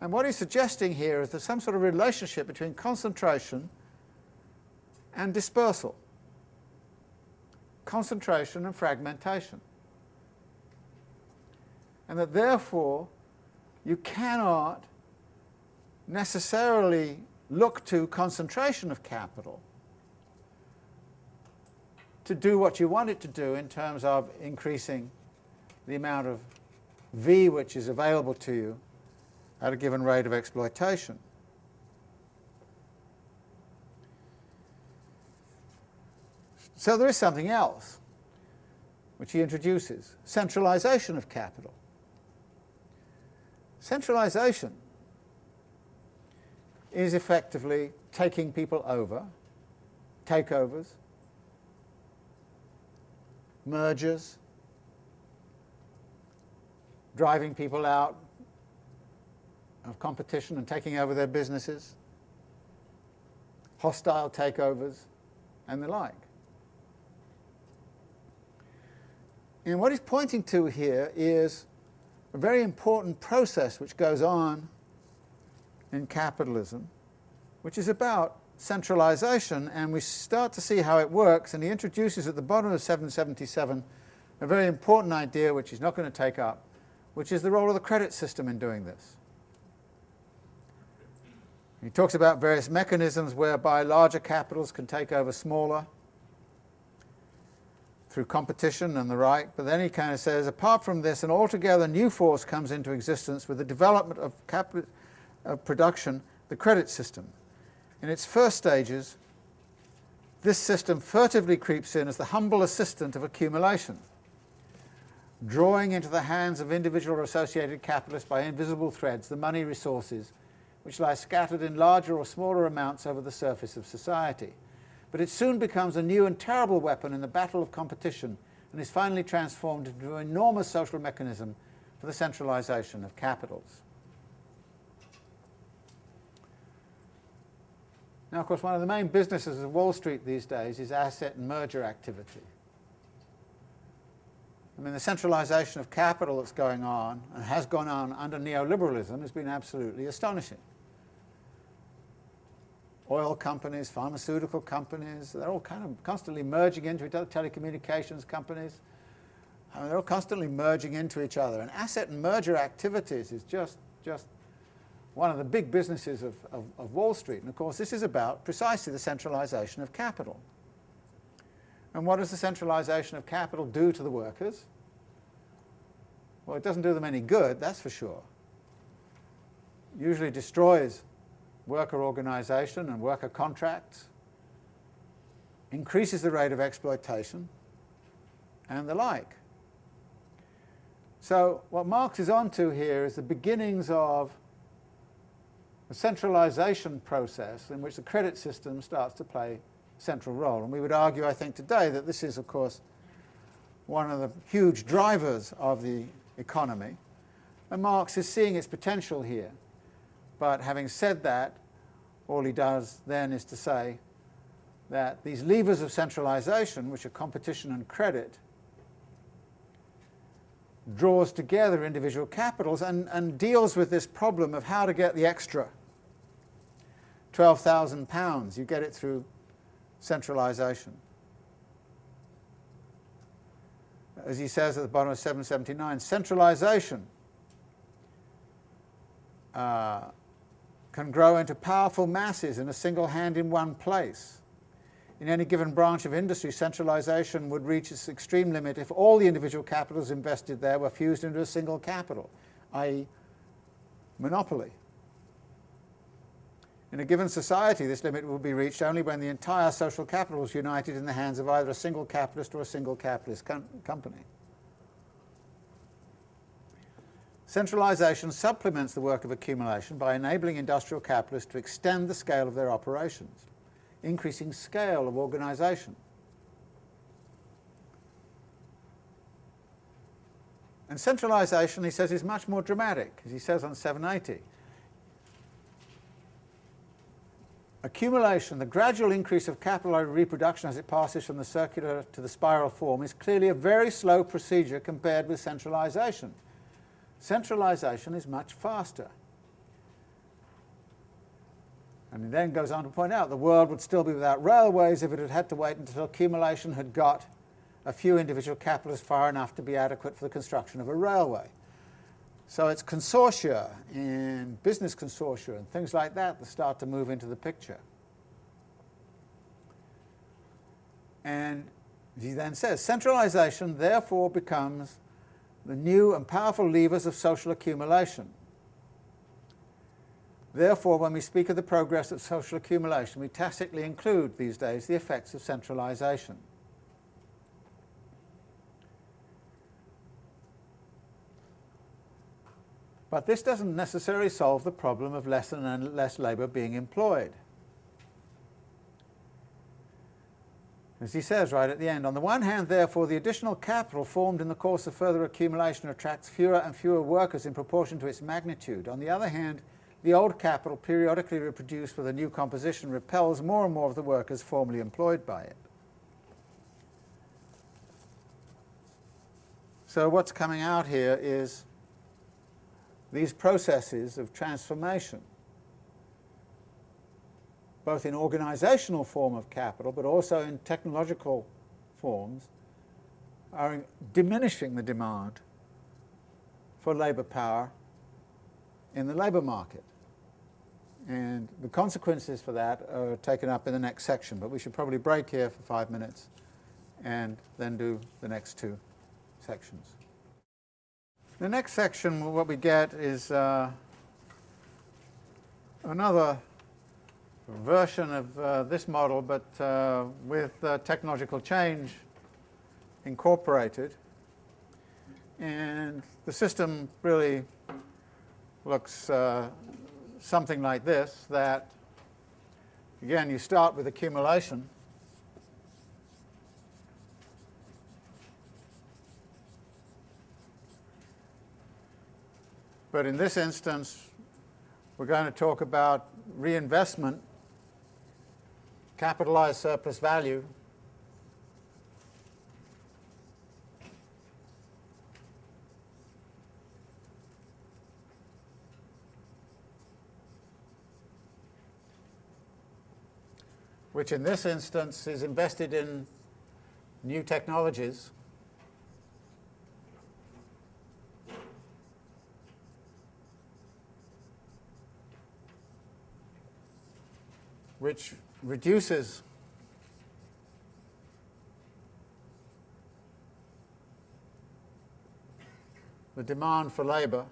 And what he's suggesting here is there's some sort of relationship between concentration and dispersal, concentration and fragmentation. And that therefore you cannot necessarily look to concentration of capital to do what you want it to do in terms of increasing the amount of V which is available to you at a given rate of exploitation. So there is something else which he introduces, centralization of capital. Centralization is effectively taking people over, takeovers, mergers, driving people out of competition and taking over their businesses, hostile takeovers, and the like. And what he's pointing to here is a very important process which goes on in capitalism, which is about centralization, and we start to see how it works, and he introduces at the bottom of 777 a very important idea which he's not going to take up, which is the role of the credit system in doing this. He talks about various mechanisms whereby larger capitals can take over smaller through competition and the like, but then he kind of says, apart from this, an altogether new force comes into existence with the development of, capital, of production, the credit system. In its first stages, this system furtively creeps in as the humble assistant of accumulation, drawing into the hands of individual or associated capitalists by invisible threads the money resources which lie scattered in larger or smaller amounts over the surface of society. But it soon becomes a new and terrible weapon in the battle of competition and is finally transformed into an enormous social mechanism for the centralization of capitals. Now, of course, one of the main businesses of Wall Street these days is asset and merger activity. I mean, the centralization of capital that's going on and has gone on under neoliberalism has been absolutely astonishing. Oil companies, pharmaceutical companies, they're all kind of constantly merging into each other, telecommunications companies. I mean, they're all constantly merging into each other. And asset and merger activities is just, just one of the big businesses of, of, of, Wall Street. And of course, this is about precisely the centralization of capital. And what does the centralization of capital do to the workers? Well, it doesn't do them any good, that's for sure. Usually destroys worker organization and worker contracts, increases the rate of exploitation, and the like. So what Marx is onto here is the beginnings of a centralization process in which the credit system starts to play a central role. And we would argue, I think, today that this is, of course, one of the huge drivers of the economy. And Marx is seeing its potential here. But having said that, all he does then is to say that these levers of centralization, which are competition and credit, draws together individual capitals and, and deals with this problem of how to get the extra. £12,000, you get it through centralization. As he says at the bottom of 779, centralization uh, can grow into powerful masses in a single hand in one place. In any given branch of industry, centralization would reach its extreme limit if all the individual capitals invested there were fused into a single capital, i.e. monopoly. In a given society, this limit will be reached only when the entire social capital is united in the hands of either a single capitalist or a single capitalist com company. Centralization supplements the work of accumulation by enabling industrial capitalists to extend the scale of their operations increasing scale of organization. And centralization, he says, is much more dramatic, as he says on 780. Accumulation, the gradual increase of capillary reproduction as it passes from the circular to the spiral form is clearly a very slow procedure compared with centralization. Centralization is much faster. And he then goes on to point out the world would still be without railways if it had had to wait until accumulation had got a few individual capitalists far enough to be adequate for the construction of a railway. So it's consortia and business consortia and things like that that start to move into the picture. And He then says, centralisation therefore becomes the new and powerful levers of social accumulation. Therefore, when we speak of the progress of social accumulation, we tacitly include these days the effects of centralisation. But this doesn't necessarily solve the problem of less and less labour being employed. As he says right at the end, on the one hand, therefore, the additional capital formed in the course of further accumulation attracts fewer and fewer workers in proportion to its magnitude. On the other hand, the old capital, periodically reproduced with a new composition, repels more and more of the workers formerly employed by it. So what's coming out here is these processes of transformation, both in organizational form of capital, but also in technological forms, are diminishing the demand for labour power in the labour market. And the consequences for that are taken up in the next section, but we should probably break here for five minutes and then do the next two sections. The next section, what we get is uh, another version of uh, this model, but uh, with uh, technological change incorporated. And the system really looks uh, something like this, that, again, you start with accumulation, But in this instance, we're going to talk about reinvestment, capitalized surplus value, which in this instance is invested in new technologies. which reduces the demand for labour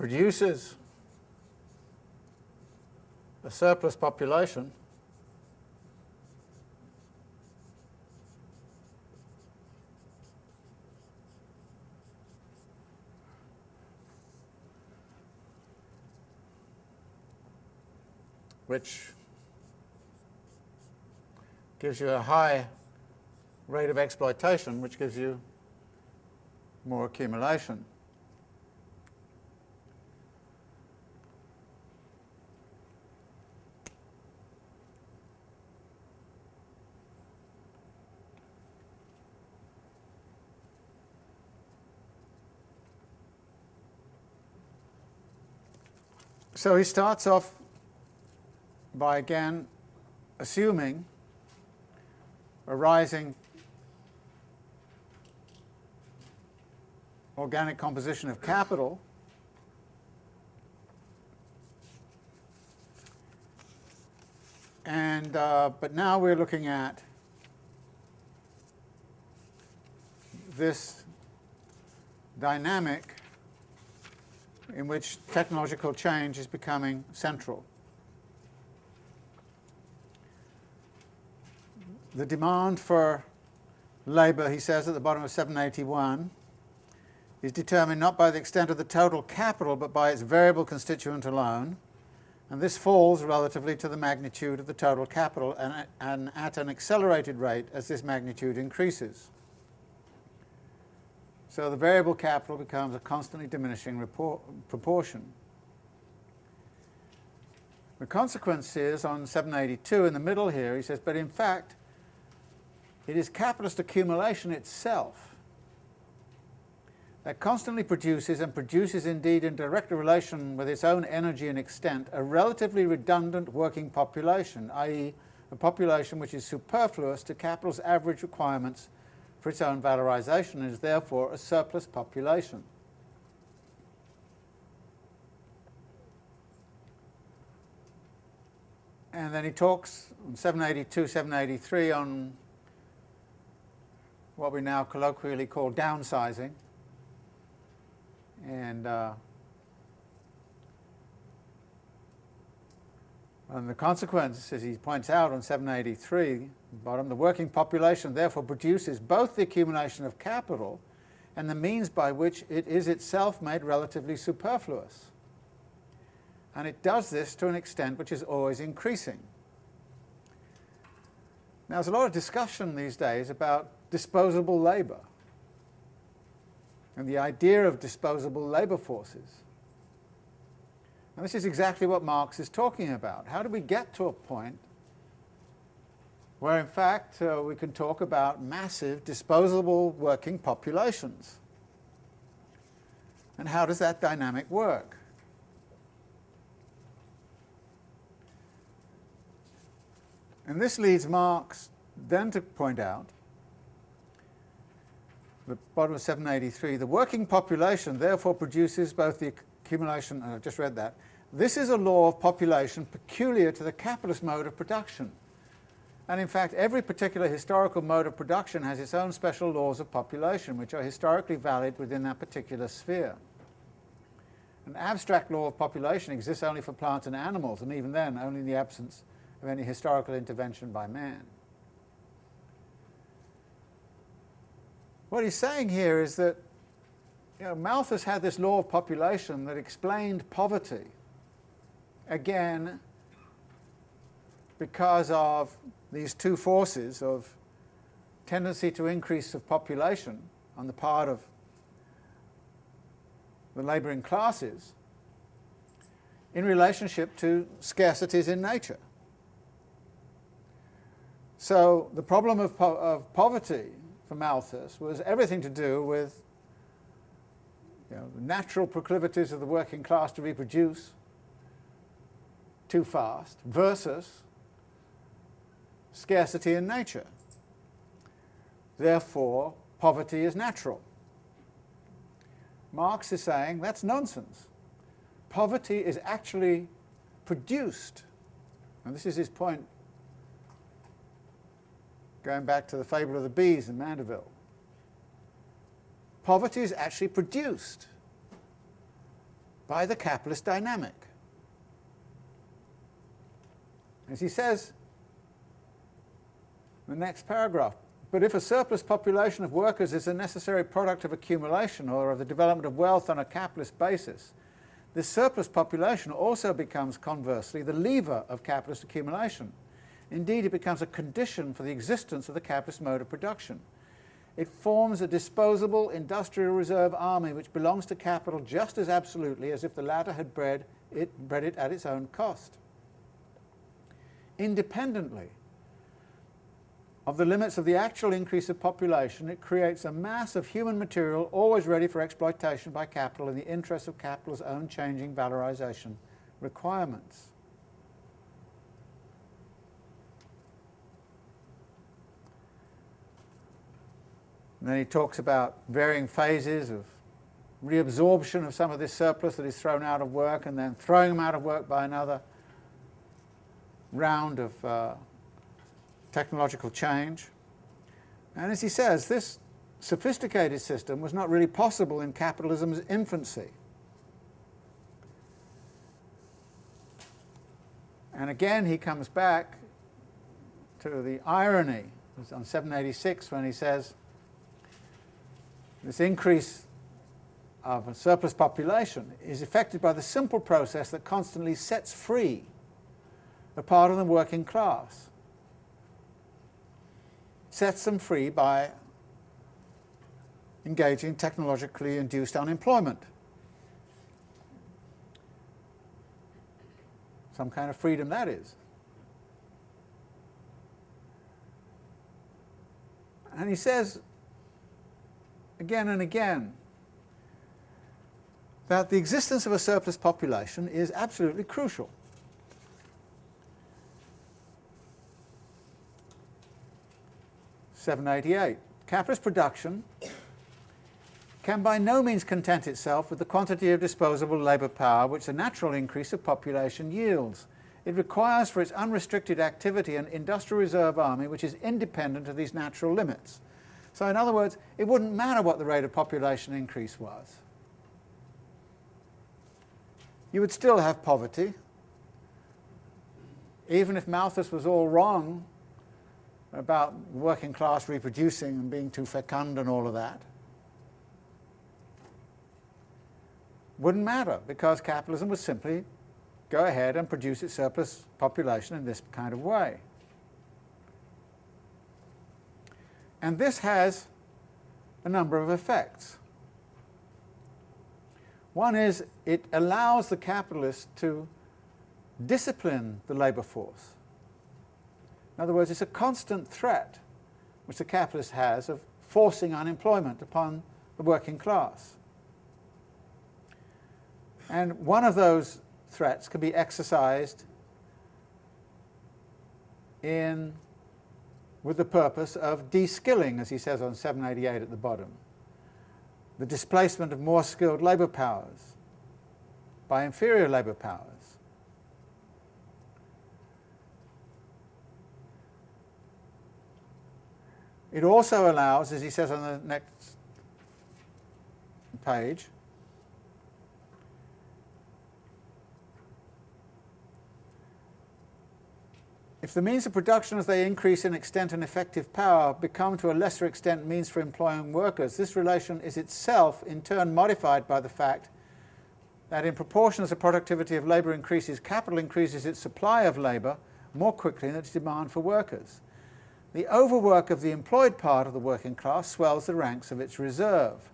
produces a surplus population which gives you a high rate of exploitation, which gives you more accumulation. So he starts off by again assuming a rising organic composition of capital. And uh, but now we're looking at this dynamic in which technological change is becoming central. the demand for labour, he says at the bottom of 781, is determined not by the extent of the total capital but by its variable constituent alone, and this falls relatively to the magnitude of the total capital and, and at an accelerated rate as this magnitude increases. So the variable capital becomes a constantly diminishing proportion. The consequence is on 782 in the middle here, he says, but in fact, it is capitalist accumulation itself that constantly produces, and produces indeed in direct relation with its own energy and extent, a relatively redundant working population, i.e. a population which is superfluous to capital's average requirements for its own valorization and is therefore a surplus population. And then he talks on 782, 783 on what we now colloquially call downsizing. And, uh, and the consequence, as he points out on 783, bottom, the working population therefore produces both the accumulation of capital and the means by which it is itself made relatively superfluous. And it does this to an extent which is always increasing. Now, there's a lot of discussion these days about disposable labour and the idea of disposable labour forces. And this is exactly what Marx is talking about. How do we get to a point where, in fact, uh, we can talk about massive disposable working populations? And how does that dynamic work? And this leads Marx then to point out, the bottom of 783, the working population therefore produces both the accumulation, and I've just read that, this is a law of population peculiar to the capitalist mode of production. And in fact, every particular historical mode of production has its own special laws of population, which are historically valid within that particular sphere. An abstract law of population exists only for plants and animals, and even then, only in the absence of any historical intervention by man. What he's saying here is that you know, Malthus had this law of population that explained poverty, again, because of these two forces of tendency to increase of population on the part of the labouring classes in relationship to scarcities in nature. So the problem of, po of poverty for Malthus was everything to do with you know, the natural proclivities of the working class to reproduce too fast versus scarcity in nature. Therefore, poverty is natural. Marx is saying that's nonsense. Poverty is actually produced, and this is his point going back to the fable of the bees in Mandeville. Poverty is actually produced by the capitalist dynamic. As he says the next paragraph, but if a surplus population of workers is a necessary product of accumulation or of the development of wealth on a capitalist basis, this surplus population also becomes conversely the lever of capitalist accumulation Indeed, it becomes a condition for the existence of the capitalist mode of production. It forms a disposable industrial reserve army which belongs to capital just as absolutely as if the latter had bred it, bred it at its own cost. Independently of the limits of the actual increase of population, it creates a mass of human material always ready for exploitation by capital in the interest of capital's own changing valorization requirements. And then he talks about varying phases of reabsorption of some of this surplus that is thrown out of work and then throwing them out of work by another round of uh, technological change. And as he says, this sophisticated system was not really possible in capitalism's infancy. And again, he comes back to the irony on 786 when he says, this increase of a surplus population is affected by the simple process that constantly sets free a part of the working class. Sets them free by engaging technologically induced unemployment. Some kind of freedom that is. And he says again and again that the existence of a surplus population is absolutely crucial. Seven eighty eight. capitalist production can by no means content itself with the quantity of disposable labour power which the natural increase of population yields. It requires for its unrestricted activity an industrial reserve army which is independent of these natural limits. So in other words, it wouldn't matter what the rate of population increase was. You would still have poverty. Even if Malthus was all wrong about working class reproducing and being too fecund and all of that, wouldn't matter because capitalism would simply go ahead and produce its surplus population in this kind of way. And this has a number of effects. One is it allows the capitalist to discipline the labour force. In other words, it's a constant threat which the capitalist has of forcing unemployment upon the working class. And one of those threats can be exercised in, with the purpose of de-skilling, as he says on 788 at the bottom, the displacement of more skilled labour powers by inferior labour powers. It also allows, as he says on the next page, If the means of production as they increase in extent and effective power become to a lesser extent means for employing workers, this relation is itself in turn modified by the fact that in proportion as the productivity of labour increases, capital increases its supply of labour more quickly than its demand for workers. The overwork of the employed part of the working class swells the ranks of its reserve.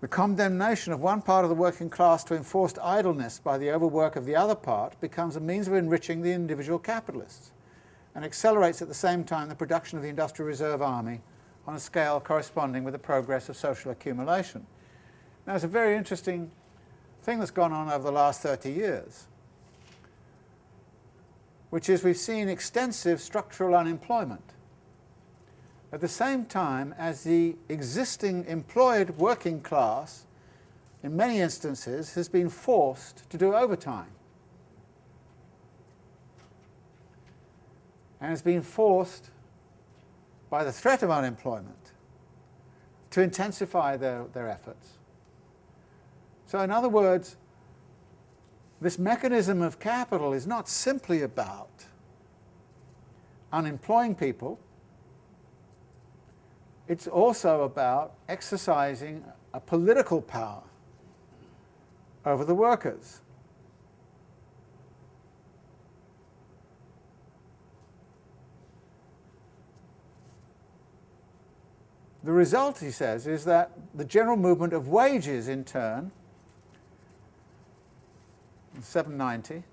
The condemnation of one part of the working class to enforced idleness by the overwork of the other part becomes a means of enriching the individual capitalists and accelerates at the same time the production of the industrial reserve army on a scale corresponding with the progress of social accumulation. Now, it's a very interesting thing that's gone on over the last 30 years, which is we've seen extensive structural unemployment at the same time as the existing employed working class, in many instances, has been forced to do overtime. And has been forced by the threat of unemployment to intensify their, their efforts. So in other words, this mechanism of capital is not simply about unemploying people, it's also about exercising a political power over the workers. The result, he says, is that the general movement of wages in turn, 790,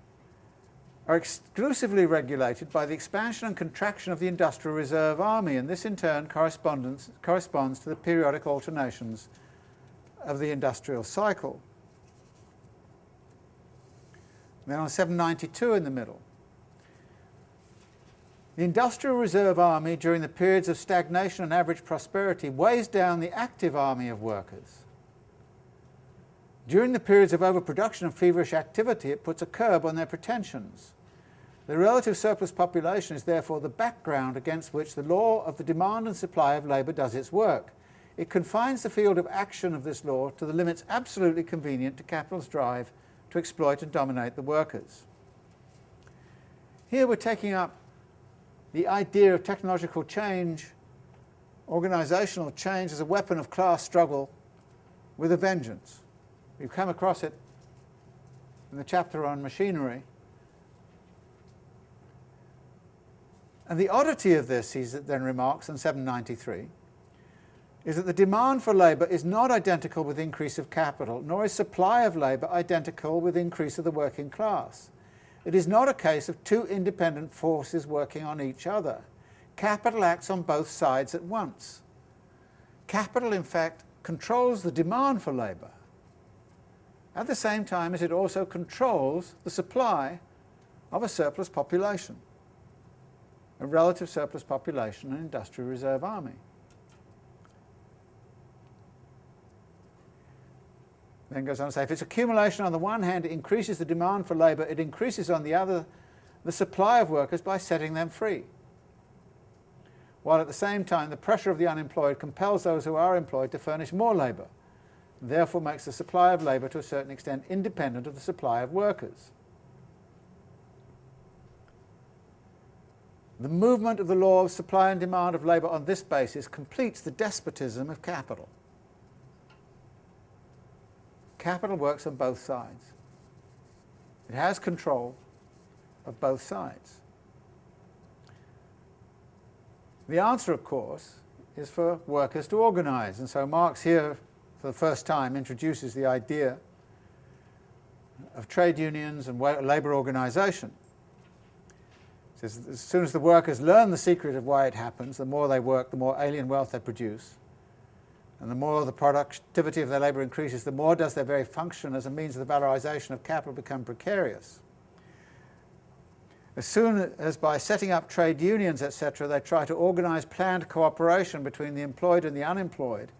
are exclusively regulated by the expansion and contraction of the Industrial Reserve Army, and this in turn corresponds to the periodic alternations of the industrial cycle. Then on 792 in the middle, the Industrial Reserve Army during the periods of stagnation and average prosperity weighs down the active army of workers. During the periods of overproduction and feverish activity, it puts a curb on their pretensions. The relative surplus population is therefore the background against which the law of the demand and supply of labour does its work. It confines the field of action of this law to the limits absolutely convenient to capital's drive to exploit and dominate the workers. Here we're taking up the idea of technological change, organisational change as a weapon of class struggle with a vengeance. We've come across it in the chapter on machinery, And the oddity of this, he then remarks in 793, is that the demand for labour is not identical with increase of capital, nor is supply of labour identical with increase of the working class. It is not a case of two independent forces working on each other. Capital acts on both sides at once. Capital, in fact, controls the demand for labour, at the same time as it also controls the supply of a surplus population. a relative surplus population and industrial reserve army. Then goes on to say, if its accumulation on the one hand increases the demand for labour, it increases on the other the supply of workers by setting them free. While at the same time the pressure of the unemployed compels those who are employed to furnish more labour, and therefore makes the supply of labour to a certain extent independent of the supply of workers. The movement of the law of supply and demand of labour on this basis completes the despotism of capital. Capital works on both sides. It has control of both sides. The answer, of course, is for workers to organise, and so Marx here, for the first time, introduces the idea of trade unions and labour organisation. Says as soon as the workers learn the secret of why it happens, the more they work, the more alien wealth they produce. And the more the productivity of their labour increases, the more does their very function as a means of the valorisation of capital become precarious. As soon as by setting up trade unions, etc., they try to organise planned cooperation between the employed and the unemployed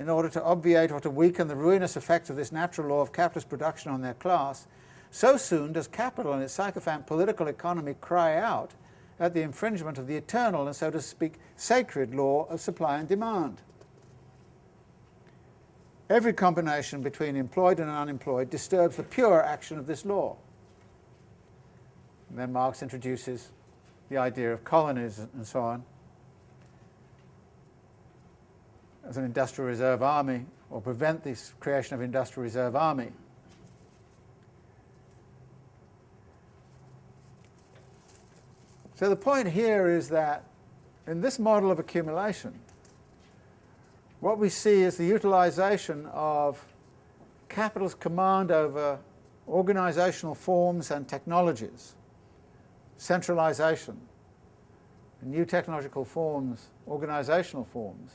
in order to obviate or to weaken the ruinous effects of this natural law of capitalist production on their class, so soon does capital and its sycophant political economy cry out at the infringement of the eternal and, so to speak, sacred law of supply and demand. Every combination between employed and unemployed disturbs the pure action of this law. And then Marx introduces the idea of colonies and so on as an industrial reserve army or prevent this creation of industrial reserve army. So the point here is that in this model of accumulation, what we see is the utilization of capital's command over organizational forms and technologies, centralization, new technological forms, organizational forms,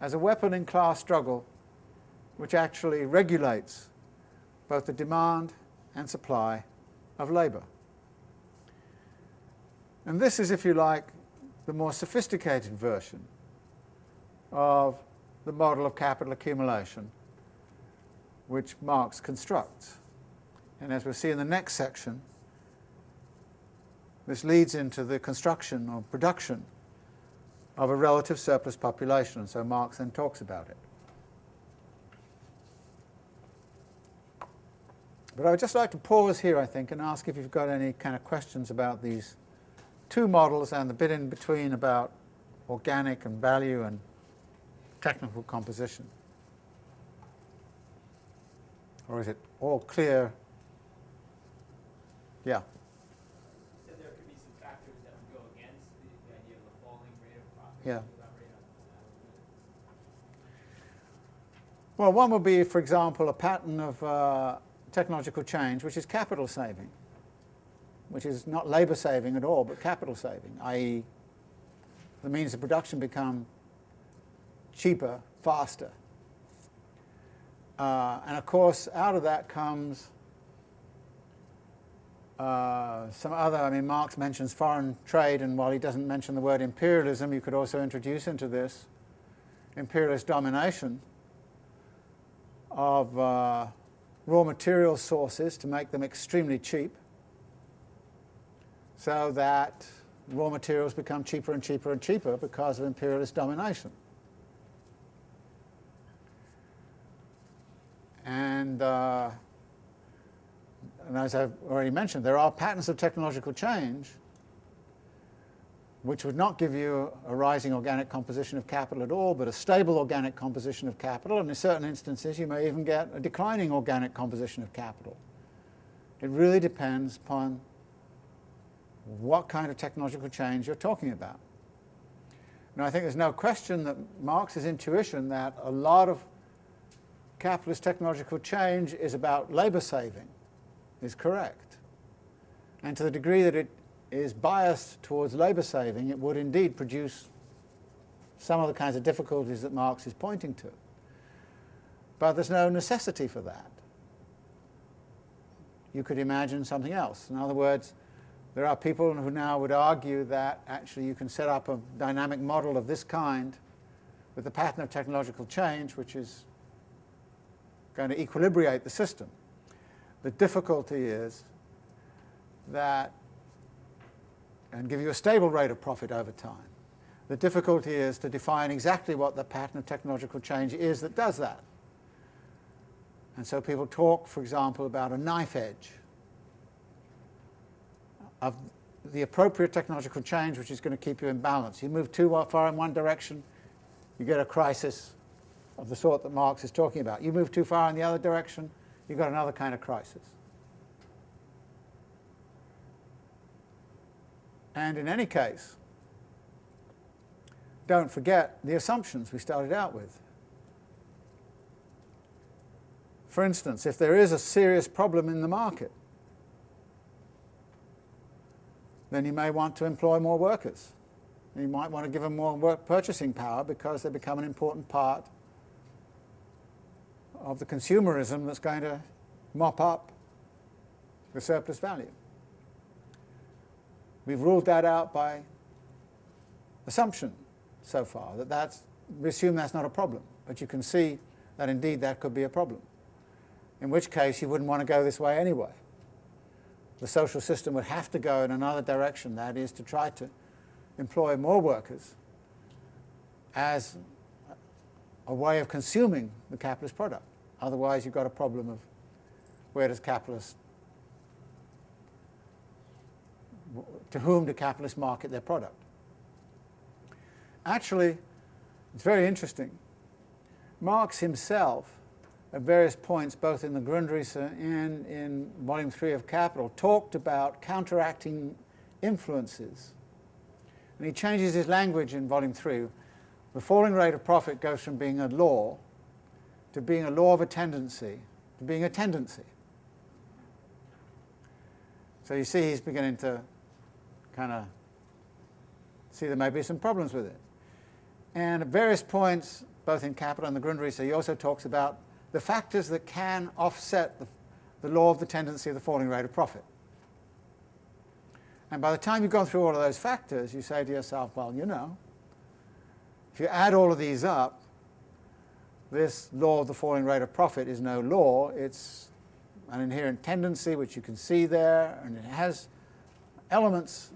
as a weapon in class struggle which actually regulates both the demand and supply of labour. And this is, if you like, the more sophisticated version of the model of capital accumulation which Marx constructs. And as we'll see in the next section, this leads into the construction or production of a relative surplus population, and so Marx then talks about it. But I would just like to pause here, I think, and ask if you've got any kind of questions about these two models and the bit in between about organic and value and technical composition? Or is it all clear? Yeah. there could be some factors that would go against the, the idea of the falling rate of profit. Yeah. Well, one would be, for example, a pattern of uh, technological change, which is capital saving, which is not labour saving at all, but capital saving, i.e. the means of production become cheaper, faster. Uh, and of course, out of that comes uh, some other, I mean, Marx mentions foreign trade, and while he doesn't mention the word imperialism, you could also introduce into this imperialist domination of uh, raw material sources to make them extremely cheap so that raw materials become cheaper and cheaper and cheaper because of imperialist domination. And, uh, and as I've already mentioned, there are patterns of technological change which would not give you a rising organic composition of capital at all, but a stable organic composition of capital, and in certain instances you may even get a declining organic composition of capital. It really depends upon what kind of technological change you're talking about. Now I think there's no question that Marx's intuition that a lot of capitalist technological change is about labour saving is correct. And to the degree that it is biased towards labour saving, it would indeed produce some of the kinds of difficulties that Marx is pointing to. But there's no necessity for that. You could imagine something else. In other words, There are people who now would argue that actually you can set up a dynamic model of this kind with the pattern of technological change, which is going to equilibrate the system. The difficulty is that, and give you a stable rate of profit over time. The difficulty is to define exactly what the pattern of technological change is that does that. And so people talk, for example, about a knife edge of the appropriate technological change which is going to keep you in balance. You move too far in one direction, you get a crisis of the sort that Marx is talking about. You move too far in the other direction, you've got another kind of crisis. And in any case, don't forget the assumptions we started out with. For instance, if there is a serious problem in the market, then you may want to employ more workers. You might want to give them more purchasing power because they become an important part of the consumerism that's going to mop up the surplus value. We've ruled that out by assumption so far, that that's, we assume that's not a problem, but you can see that indeed that could be a problem, in which case you wouldn't want to go this way anyway. The social system would have to go in another direction, that is to try to employ more workers as a way of consuming the capitalist product. Otherwise you've got a problem of where does capitalist, to whom do capitalists market their product? Actually, it's very interesting. Marx himself, at various points, both in the Grundrisse and in Volume 3 of Capital, talked about counteracting influences. And he changes his language in Volume 3. The falling rate of profit goes from being a law to being a law of a tendency to being a tendency. So you see he's beginning to kind of see there may be some problems with it. And at various points, both in Capital and the Grundrisse, he also talks about the factors that can offset the, the law of the tendency of the falling rate of profit. And by the time you've gone through all of those factors, you say to yourself, well, you know, if you add all of these up, this law of the falling rate of profit is no law, it's an inherent tendency which you can see there, and it has elements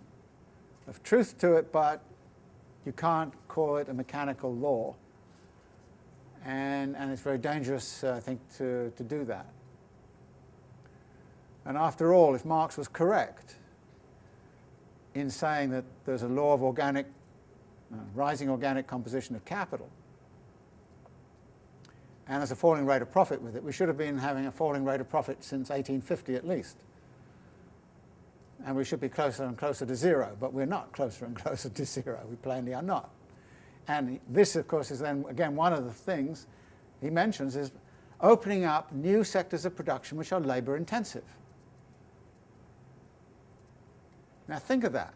of truth to it, but you can't call it a mechanical law. And, and it's very dangerous, uh, I think, to, to do that. And after all, if Marx was correct in saying that there's a law of organic, rising organic composition of capital, and there's a falling rate of profit with it, we should have been having a falling rate of profit since 1850 at least and we should be closer and closer to zero, but we're not closer and closer to zero. We plainly are not. And this, of course, is then, again, one of the things he mentions is opening up new sectors of production which are labor intensive. Now think of that.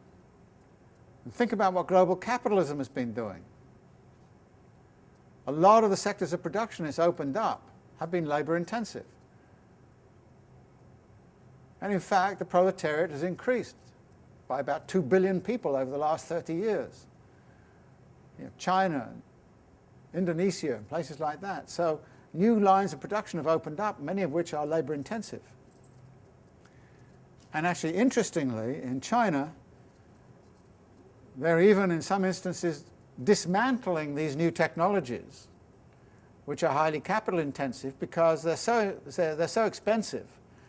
And think about what global capitalism has been doing. A lot of the sectors of production it's opened up have been labor intensive. And in fact, the proletariat has increased by about 2 billion people over the last 30 years. You know, China, Indonesia, and places like that. So new lines of production have opened up, many of which are labor intensive. And actually, interestingly, in China, they're even in some instances dismantling these new technologies, which are highly capital intensive because they're so, they're, so expensive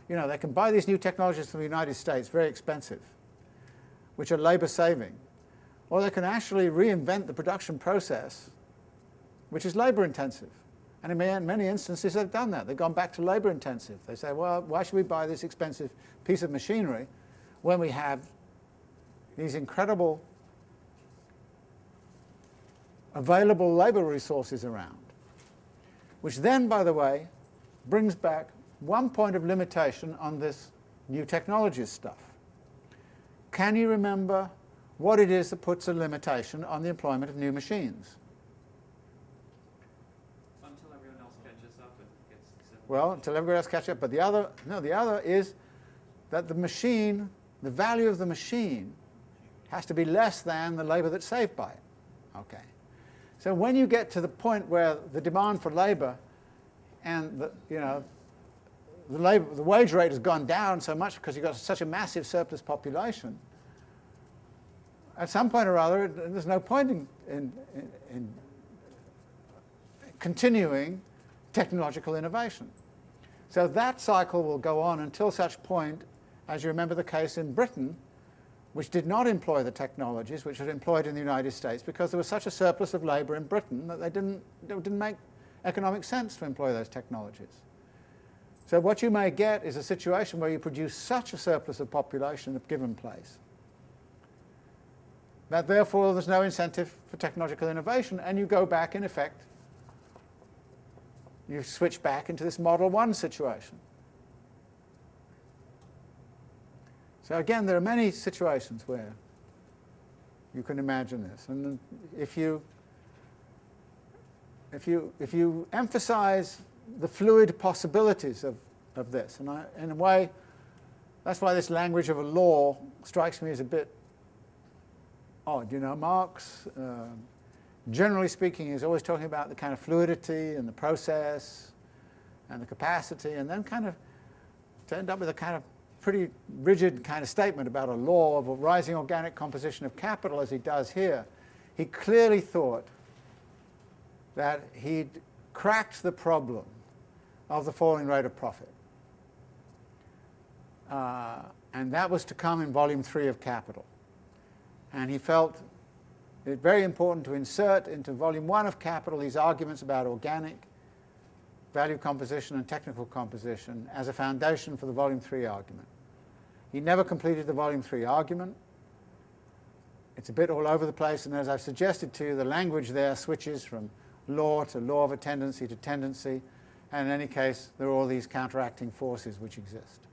you know, they can buy these new technologies from the United States, very expensive, which are labor saving. Or they can actually reinvent the production process, which is labor intensive. And in many instances they've done that. They've gone back to labor intensive. They say, well, why should we buy this expensive piece of machinery when we have these incredible available labor resources around? Which then, by the way, brings back one point of limitation on this new technologies stuff. Can you remember what it is that puts a limitation on the employment of new machines? Until everyone else catches up and gets Well, until everybody else catches up. But the other, no, the other is that the machine the value of the machine has to be less than the labour that's saved by it. Okay. So when you get to the point where the demand for labour and the, you know, the, labor, the wage rate has gone down so much because you've got such a massive surplus population, at some point or other, there's no point in, in, in continuing technological innovation. So that cycle will go on until such point, as you remember the case in Britain, which did not employ the technologies which were employed in the United States because there was such a surplus of labour in Britain that they didn't, it didn't make economic sense to employ those technologies. So what you may get is a situation where you produce such a surplus of population in a given place that therefore there's no incentive for technological innovation and you go back in effect you switch back into this Model 1 situation. So again, there are many situations where you can imagine this. And if you, if you, if you emphasize the fluid possibilities of, of this, and I, in a way, that's why this language of a law strikes me as a bit odd. You know, Marx, uh, generally speaking, is always talking about the kind of fluidity and the process and the capacity, and then kind of to end up with a kind of pretty rigid kind of statement about a law of a rising organic composition of capital as he does here. He clearly thought that he'd cracked the problem of the falling rate of profit. Uh, and that was to come in volume three of Capital. And he felt it's very important to insert into volume one of Capital these arguments about organic value composition and technical composition as a foundation for the volume three argument. He never completed the volume three argument. It's a bit all over the place, and as I've suggested to you, the language there switches from law to law of a tendency to tendency, and in any case, there are all these counteracting forces which exist.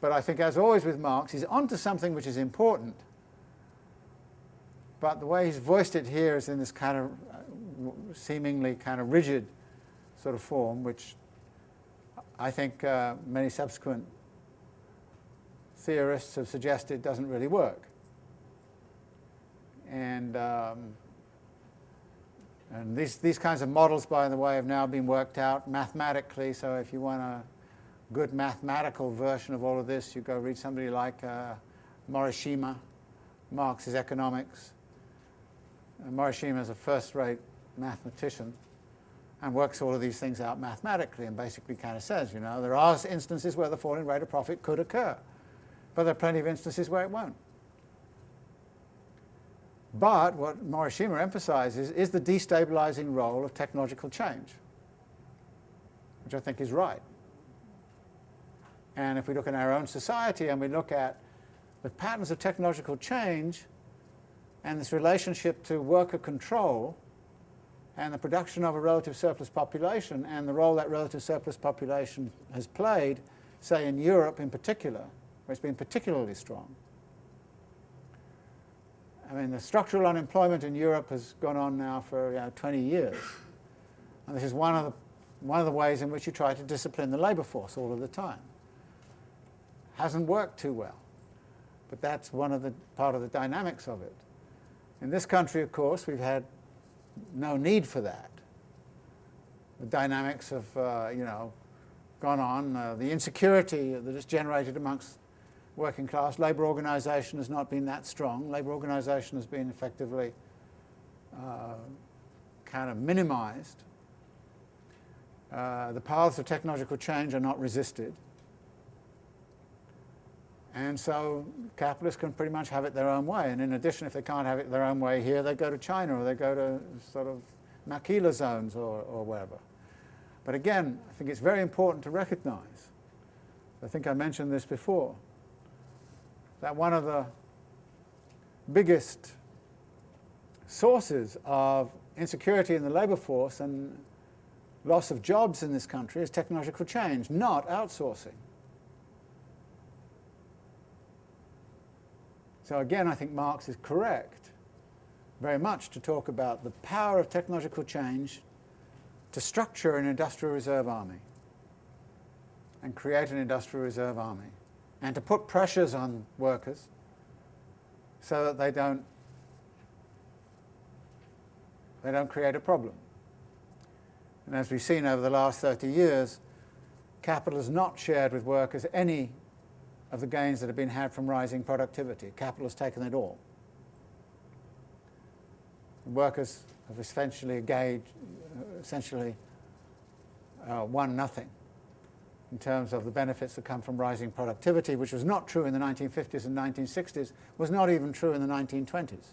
But I think, as always with Marx, he's onto something which is important, but the way he's voiced it here is in this kind of uh, seemingly kind of rigid sort of form, which I think uh, many subsequent theorists have suggested it doesn't really work. And, um, and these, these kinds of models, by the way, have now been worked out mathematically. So if you want a good mathematical version of all of this, you go read somebody like uh, Morishima, Marx's Economics, Morishima is a first-rate mathematician and works all of these things out mathematically and basically kind of says, you know, there are instances where the falling rate of profit could occur, but there are plenty of instances where it won't. But what Morishima emphasizes is the destabilizing role of technological change, which I think is right. And if we look in our own society and we look at the patterns of technological change, and this relationship to worker control and the production of a relative surplus population and the role that relative surplus population has played, say in Europe in particular, where it's been particularly strong. I mean, the structural unemployment in Europe has gone on now for you know, 20 years. And this is one of, the, one of the ways in which you try to discipline the labour force all of the time. Hasn't worked too well. But that's one of the part of the dynamics of it. In this country, of course, we've had no need for that. The dynamics have, uh, you know, gone on. Uh, the insecurity that is generated amongst working class, labour organisation has not been that strong. Labour organisation has been effectively uh, kind of minimised. Uh, the paths of technological change are not resisted. And so capitalists can pretty much have it their own way. And in addition, if they can't have it their own way here, they go to China or they go to sort of maquila zones or, or wherever. But again, I think it's very important to recognize, I think I mentioned this before, that one of the biggest sources of insecurity in the labour force and loss of jobs in this country is technological change, not outsourcing. So again, I think Marx is correct very much to talk about the power of technological change to structure an industrial reserve army and create an industrial reserve army and to put pressures on workers so that they don't they don't create a problem. And as we've seen over the last 30 years, capital has not shared with workers any of the gains that have been had from rising productivity. Capital has taken it all. Workers have essentially engaged, essentially uh, won nothing in terms of the benefits that come from rising productivity, which was not true in the 1950s and 1960s, was not even true in the 1920s.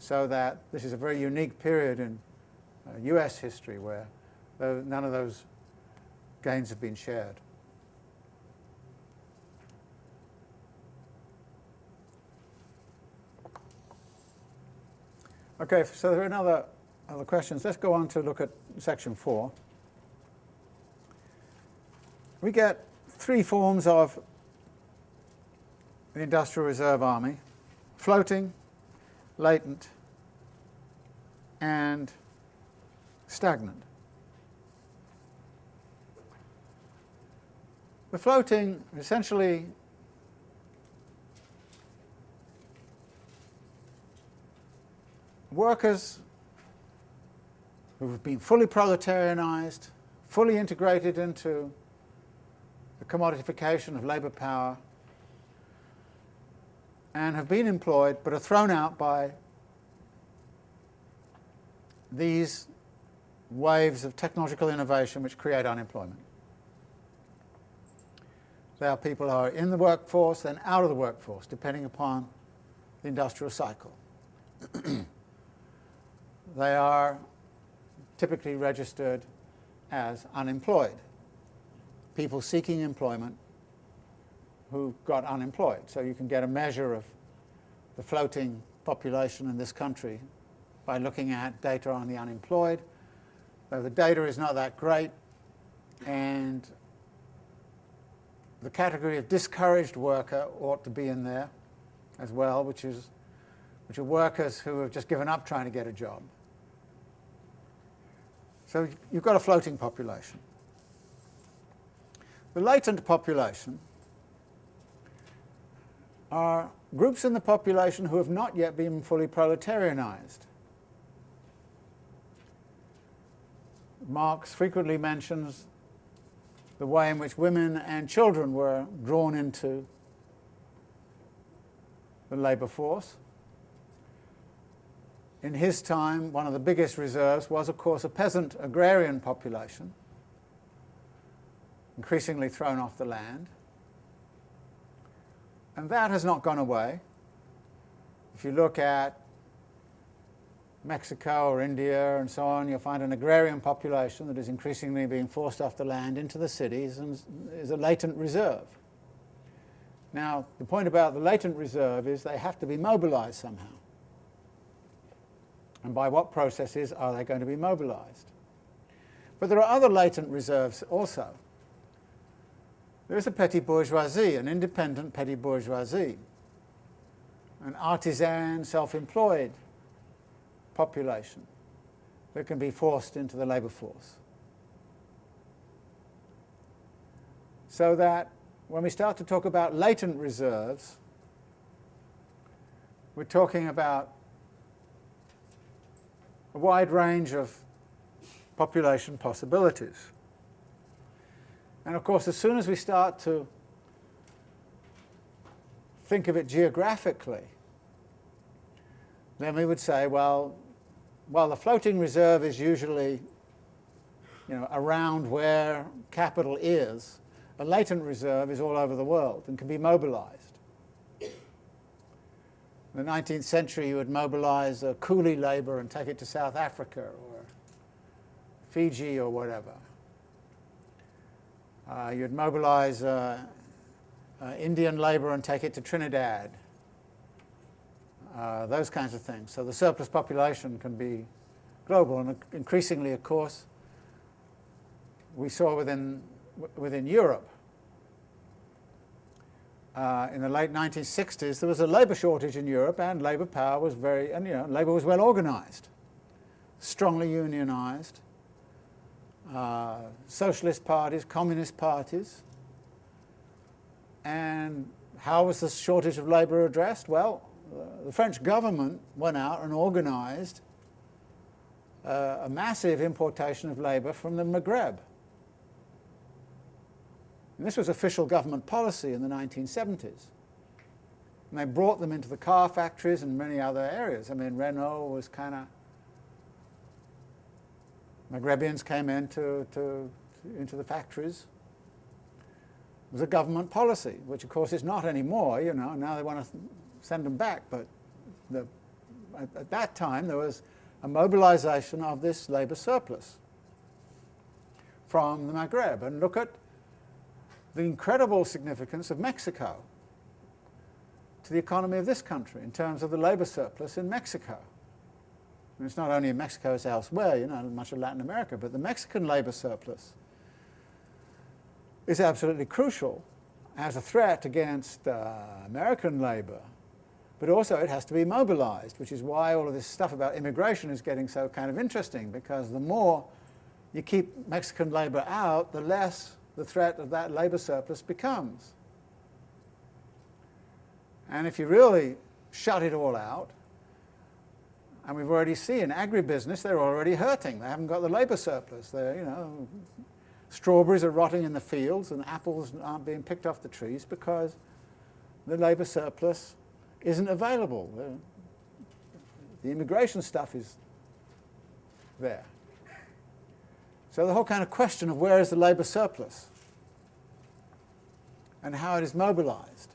So that this is a very unique period in uh, US history where none of those gains have been shared. Okay, so there are another other questions. Let's go on to look at section four. We get three forms of the Industrial Reserve Army, floating, latent, and stagnant. The floating essentially workers who have been fully proletarianized, fully integrated into the commodification of labour power, and have been employed but are thrown out by these waves of technological innovation which create unemployment. There are people who are in the workforce and out of the workforce, depending upon the industrial cycle. they are typically registered as unemployed, people seeking employment who got unemployed. So you can get a measure of the floating population in this country by looking at data on the unemployed. Though the data is not that great, and the category of discouraged worker ought to be in there as well, which is which are workers who have just given up trying to get a job. So you've got a floating population. The latent population are groups in the population who have not yet been fully proletarianized. Marx frequently mentions the way in which women and children were drawn into the labour force in his time, one of the biggest reserves was, of course, a peasant agrarian population, increasingly thrown off the land. And that has not gone away. If you look at Mexico or India and so on, you'll find an agrarian population that is increasingly being forced off the land into the cities and is a latent reserve. Now, the point about the latent reserve is they have to be mobilized somehow and by what processes are they going to be mobilized. But there are other latent reserves also. There is a petty bourgeoisie, an independent petty bourgeoisie, an artisan, self-employed population that can be forced into the labour force. So that when we start to talk about latent reserves, we're talking about a wide range of population possibilities. And of course, as soon as we start to think of it geographically, then we would say, well, while the floating reserve is usually you know, around where capital is, a latent reserve is all over the world and can be mobilized. In the 19th century, you would mobilize coolie labor and take it to South Africa or Fiji or whatever. Uh, you'd mobilize uh, uh, Indian labor and take it to Trinidad. Uh, those kinds of things. So the surplus population can be global, and increasingly, of course, we saw within, within Europe uh, in the late 1960s, there was a labour shortage in Europe, and labour power was very, and you know, labour was well organised, strongly unionised, uh, socialist parties, communist parties. And how was the shortage of labour addressed? Well, uh, the French government went out and organised uh, a massive importation of labour from the Maghreb. And this was official government policy in the 1970s. And they brought them into the car factories and many other areas. I mean, Renault was kind of Maghrebians came into to, into the factories. It was a government policy, which of course is not anymore, you know, now they want to send them back, but the, at, at that time there was a mobilization of this labour surplus from the Maghreb. And look at the incredible significance of Mexico to the economy of this country in terms of the labour surplus in Mexico. And it's not only in Mexico, it's elsewhere, you know, much of Latin America, but the Mexican labour surplus is absolutely crucial as a threat against uh, American labour, but also it has to be mobilized, which is why all of this stuff about immigration is getting so kind of interesting, because the more you keep Mexican labour out, the less the threat of that labour surplus becomes. And if you really shut it all out, and we've already seen in agribusiness, they're already hurting. They haven't got the labour surplus. They're, you know, strawberries are rotting in the fields and apples aren't being picked off the trees because the labour surplus isn't available. The immigration stuff is there. So the whole kind of question of where is the labour surplus and how it is mobilized.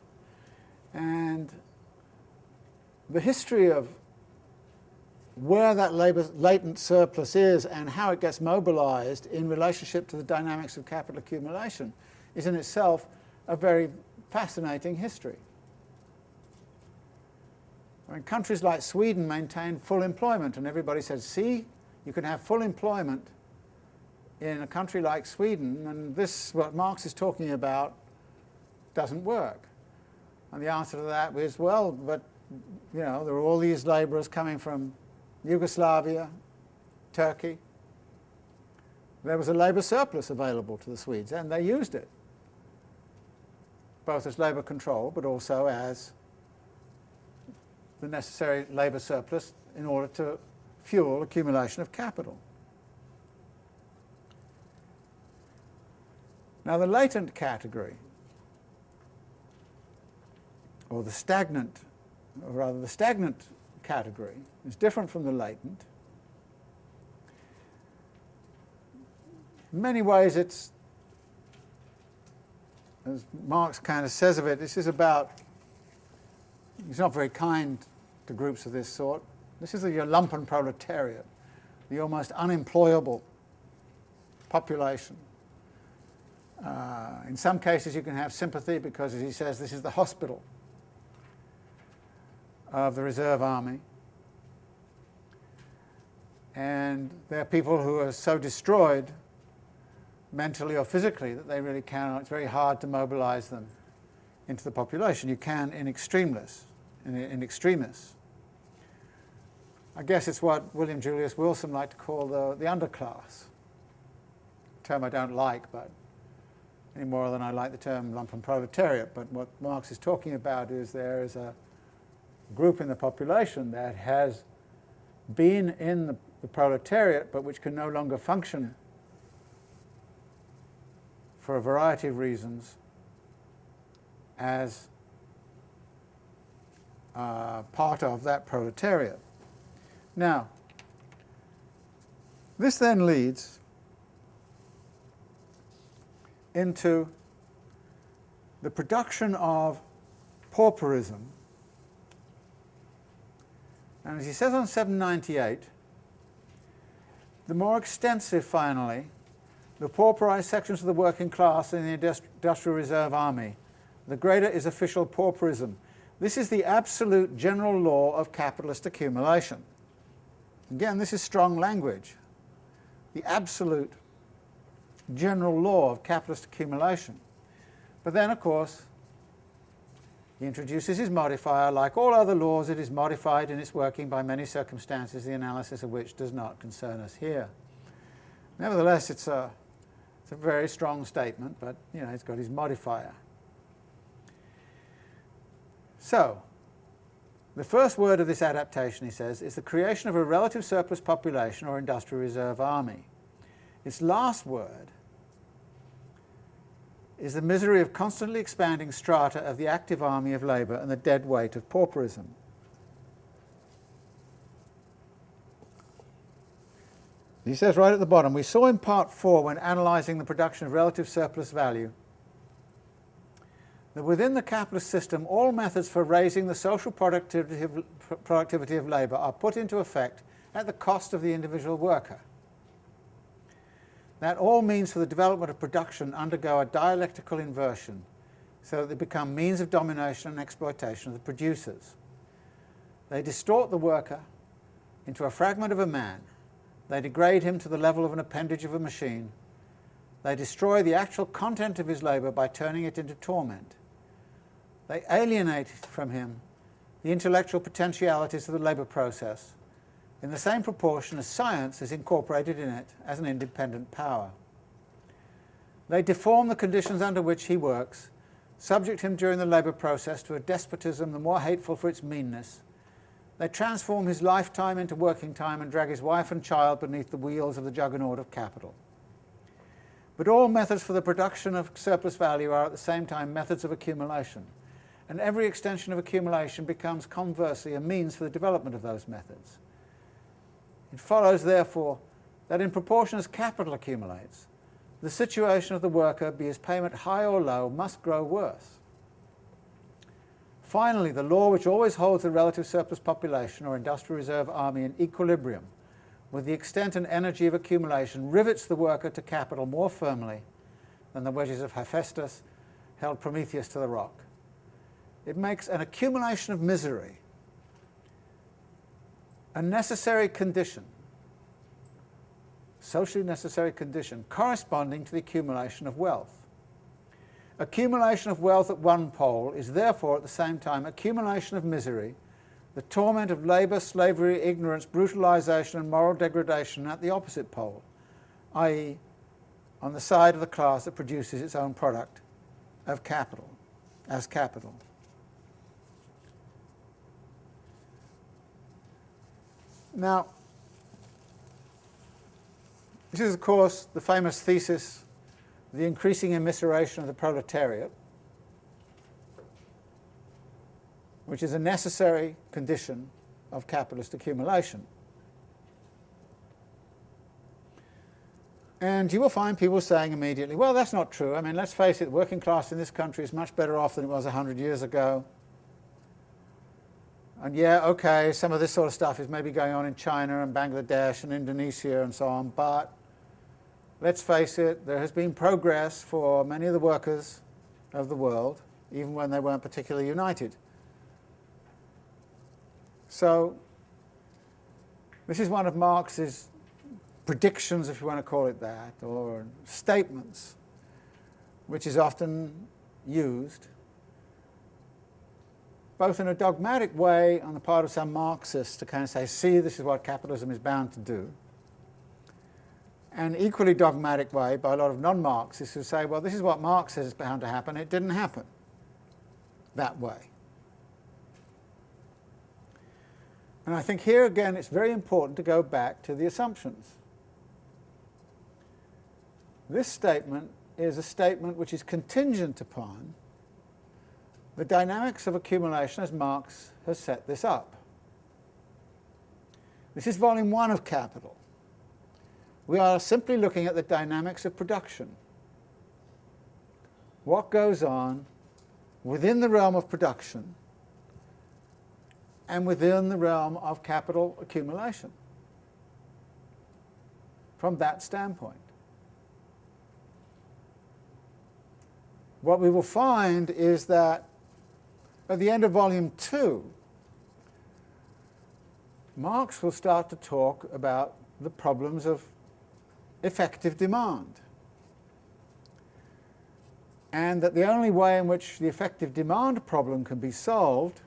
And the history of where that labor, latent surplus is and how it gets mobilized in relationship to the dynamics of capital accumulation is in itself a very fascinating history. Mean, countries like Sweden maintain full employment, and everybody says, see, you can have full employment in a country like Sweden, and this, what Marx is talking about, doesn't work. And the answer to that is, well, but, you know, there are all these laborers coming from Yugoslavia, Turkey, there was a labour surplus available to the Swedes, and they used it, both as labour control, but also as the necessary labour surplus in order to fuel accumulation of capital. Now the latent category, or the stagnant, or rather the stagnant category is different from the latent. In many ways it's, as Marx kind of says of it, this is about, he's not very kind to groups of this sort. This is your lumpen proletariat, the almost unemployable population. Uh, in some cases you can have sympathy because, as he says, this is the hospital of the reserve army. And there are people who are so destroyed mentally or physically that they really cannot, it's very hard to mobilize them into the population. You can in extremis, in, in extremis. I guess it's what William Julius Wilson liked to call the, the underclass. A term I don't like, but any more than I like the term lumpen proletariat. But what Marx is talking about is there is a group in the population that has been in the, the proletariat but which can no longer function for a variety of reasons as uh, part of that proletariat. Now, this then leads into the production of pauperism and as he says on 798, the more extensive, finally, the pauperized sections of the working class in the Industrial Reserve Army, the greater is official pauperism. This is the absolute general law of capitalist accumulation. Again, this is strong language. The absolute general law of capitalist accumulation. But then, of course, he introduces his modifier. Like all other laws, it is modified in its working by many circumstances, the analysis of which does not concern us here. Nevertheless, it's a, it's a very strong statement, but you know, it's got his modifier. So, the first word of this adaptation, he says, is the creation of a relative surplus population or industrial reserve army. Its last word is the misery of constantly expanding strata of the active army of labour and the dead weight of pauperism. He says right at the bottom, we saw in part four when analysing the production of relative surplus value that within the capitalist system all methods for raising the social productivity of, productivity of labour are put into effect at the cost of the individual worker. That all means for the development of production undergo a dialectical inversion so that they become means of domination and exploitation of the producers. They distort the worker into a fragment of a man they degrade him to the level of an appendage of a machine. They destroy the actual content of his labour by turning it into torment. They alienate from him the intellectual potentialities of the labour process in the same proportion as science is incorporated in it as an independent power. They deform the conditions under which he works, subject him during the labour process to a despotism the more hateful for its meanness, they transform his lifetime into working time and drag his wife and child beneath the wheels of the juggernaut of capital. But all methods for the production of surplus value are at the same time methods of accumulation, and every extension of accumulation becomes conversely a means for the development of those methods. It follows, therefore, that in proportion as capital accumulates, the situation of the worker, be his payment high or low, must grow worse. Finally, the law which always holds the relative surplus population or industrial reserve army in equilibrium with the extent and energy of accumulation rivets the worker to capital more firmly than the wedges of Hephaestus held Prometheus to the rock. It makes an accumulation of misery a necessary condition, socially necessary condition, corresponding to the accumulation of wealth. Accumulation of wealth at one pole is therefore at the same time accumulation of misery, the torment of labour, slavery, ignorance, brutalisation and moral degradation at the opposite pole, i.e. on the side of the class that produces its own product of capital, as capital. Now, this is of course the famous thesis the increasing immiseration of the proletariat, which is a necessary condition of capitalist accumulation. And you will find people saying immediately, well, that's not true. I mean, let's face it, the working class in this country is much better off than it was 100 years ago. And yeah, okay, some of this sort of stuff is maybe going on in China and Bangladesh and Indonesia and so on, but let's face it, there has been progress for many of the workers of the world, even when they weren't particularly united. So this is one of Marx's predictions, if you want to call it that, or statements, which is often used, both in a dogmatic way on the part of some Marxists to kind of say, see, this is what capitalism is bound to do, and equally dogmatic way by a lot of non-Marxists who say, well, this is what Marx says is bound to happen. It didn't happen that way. And I think here again it's very important to go back to the assumptions. This statement is a statement which is contingent upon the dynamics of accumulation as Marx has set this up. This is volume one of Capital. We are simply looking at the dynamics of production. What goes on within the realm of production and within the realm of capital accumulation from that standpoint. What we will find is that at the end of volume two, Marx will start to talk about the problems of effective demand. And that the only way in which the effective demand problem can be solved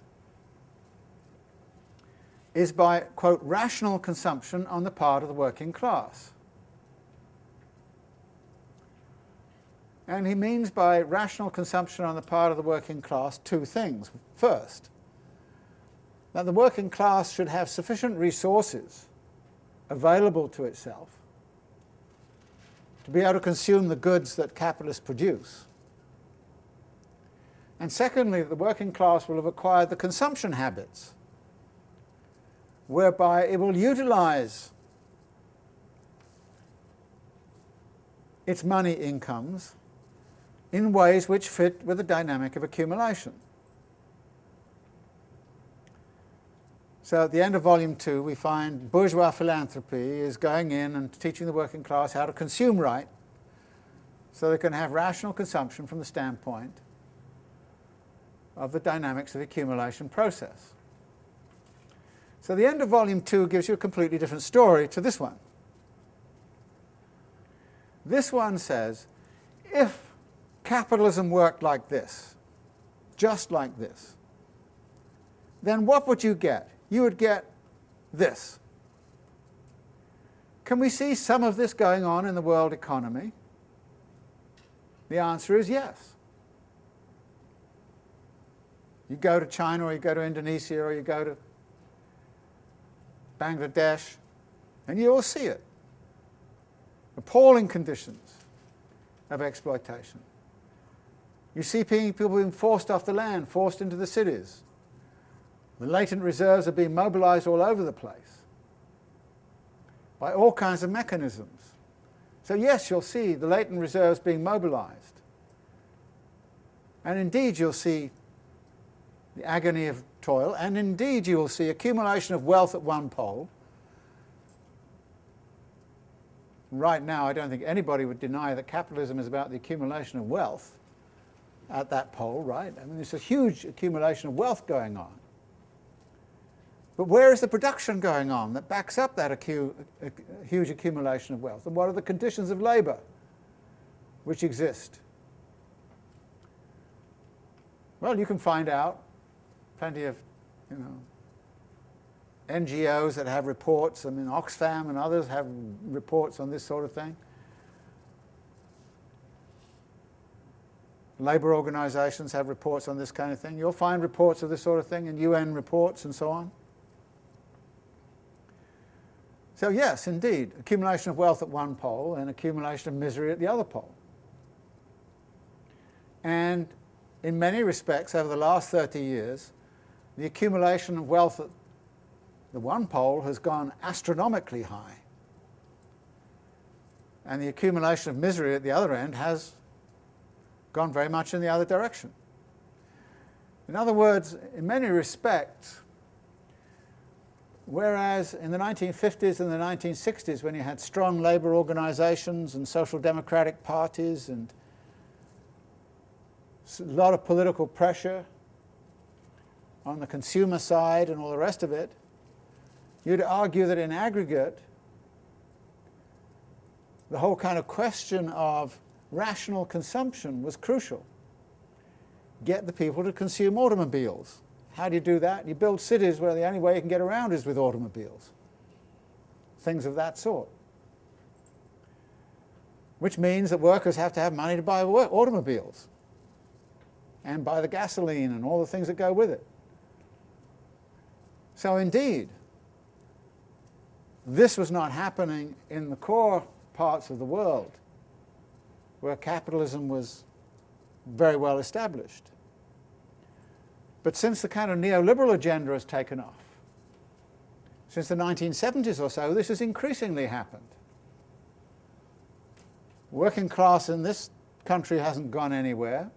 is by, quote, rational consumption on the part of the working class. And he means by rational consumption on the part of the working class two things. First, that the working class should have sufficient resources available to itself to be able to consume the goods that capitalists produce. And secondly, that the working class will have acquired the consumption habits whereby it will utilize its money incomes in ways which fit with the dynamic of accumulation. So at the end of volume two, we find bourgeois philanthropy is going in and teaching the working class how to consume right so they can have rational consumption from the standpoint of the dynamics of the accumulation process. So the end of volume two gives you a completely different story to this one. This one says, if capitalism worked like this, just like this, then what would you get? You would get this. Can we see some of this going on in the world economy? The answer is yes. You go to China or you go to Indonesia or you go to Bangladesh and you will see it. Appalling conditions of exploitation. You see people being forced off the land, forced into the cities. The latent reserves are being mobilized all over the place by all kinds of mechanisms. So yes, you'll see the latent reserves being mobilized. And indeed you'll see the agony of toil, and indeed you will see accumulation of wealth at one pole. Right now I don't think anybody would deny that capitalism is about the accumulation of wealth at that pole, right? I mean there's a huge accumulation of wealth going on. But where is the production going on that backs up that acu huge accumulation of wealth? And what are the conditions of labour which exist? Well, you can find out plenty of, you know, NGOs that have reports. I mean, Oxfam and others have reports on this sort of thing. Labour organisations have reports on this kind of thing. You'll find reports of this sort of thing in UN reports and so on. So yes, indeed, accumulation of wealth at one pole and accumulation of misery at the other pole. And in many respects, over the last 30 years, the accumulation of wealth at the one pole has gone astronomically high. And the accumulation of misery at the other end has gone very much in the other direction. In other words, in many respects, Whereas in the 1950s and the 1960s, when you had strong labour organisations and social democratic parties and a lot of political pressure on the consumer side and all the rest of it, you'd argue that in aggregate, the whole kind of question of rational consumption was crucial. Get the people to consume automobiles. How do you do that? You build cities where the only way you can get around is with automobiles. Things of that sort. Which means that workers have to have money to buy automobiles and buy the gasoline and all the things that go with it. So indeed, this was not happening in the core parts of the world where capitalism was very well established. But since the kind of neoliberal agenda has taken off, since the 1970s or so, this has increasingly happened. Working class in this country hasn't gone anywhere,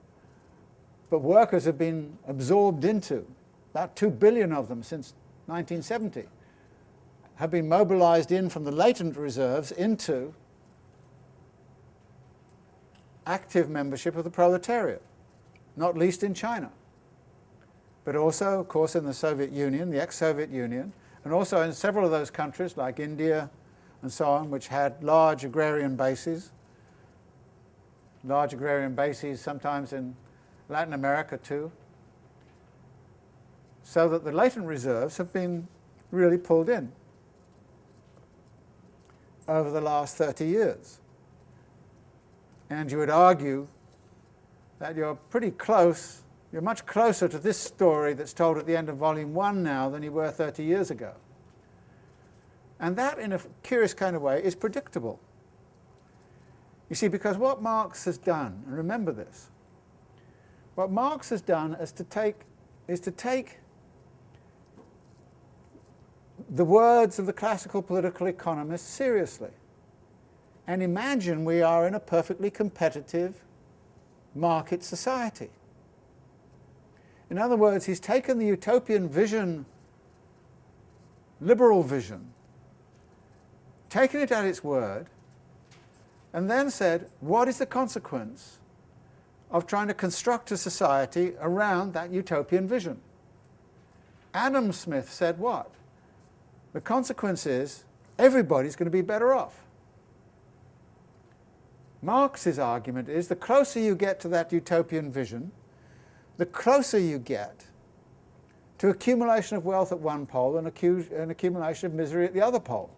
but workers have been absorbed into, about 2 billion of them since 1970, have been mobilized in from the latent reserves into active membership of the proletariat, not least in China but also, of course, in the Soviet Union, the ex-Soviet Union, and also in several of those countries like India and so on, which had large agrarian bases, large agrarian bases sometimes in Latin America too, so that the latent reserves have been really pulled in over the last 30 years. And you would argue that you're pretty close, you're much closer to this story that's told at the end of volume one now than you were 30 years ago. And that, in a curious kind of way, is predictable. You see, because what Marx has done, and remember this, what Marx has done is to take, is to take the words of the classical political economists seriously and imagine we are in a perfectly competitive market society. In other words, he's taken the utopian vision, liberal vision, taken it at its word, and then said, what is the consequence of trying to construct a society around that utopian vision? Adam Smith said what? The consequence is everybody's going to be better off. Marx's argument is the closer you get to that utopian vision, the closer you get to accumulation of wealth at one pole and an accumulation of misery at the other pole.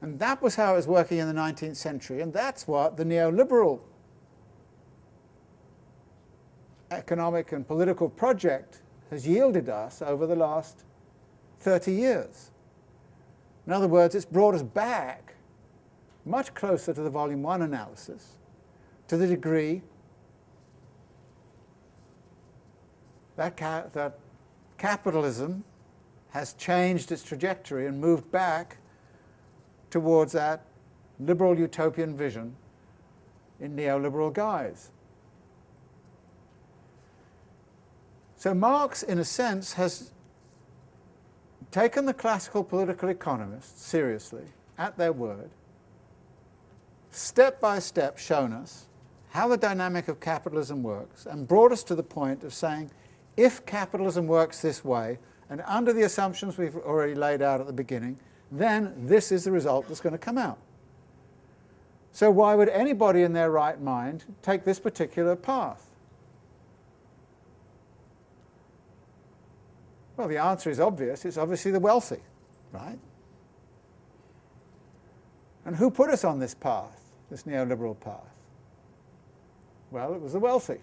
And that was how it was working in the 19th century, and that's what the neoliberal economic and political project has yielded us over the last 30 years. In other words, it's brought us back much closer to the volume one analysis to the degree that, ca that capitalism has changed its trajectory and moved back towards that liberal utopian vision in neoliberal guise. So Marx, in a sense, has taken the classical political economists seriously, at their word, step by step shown us how the dynamic of capitalism works, and brought us to the point of saying, if capitalism works this way, and under the assumptions we've already laid out at the beginning, then this is the result that's going to come out. So why would anybody in their right mind take this particular path? Well, the answer is obvious. It's obviously the wealthy, right? And who put us on this path, this neoliberal path? Well, it was the wealthy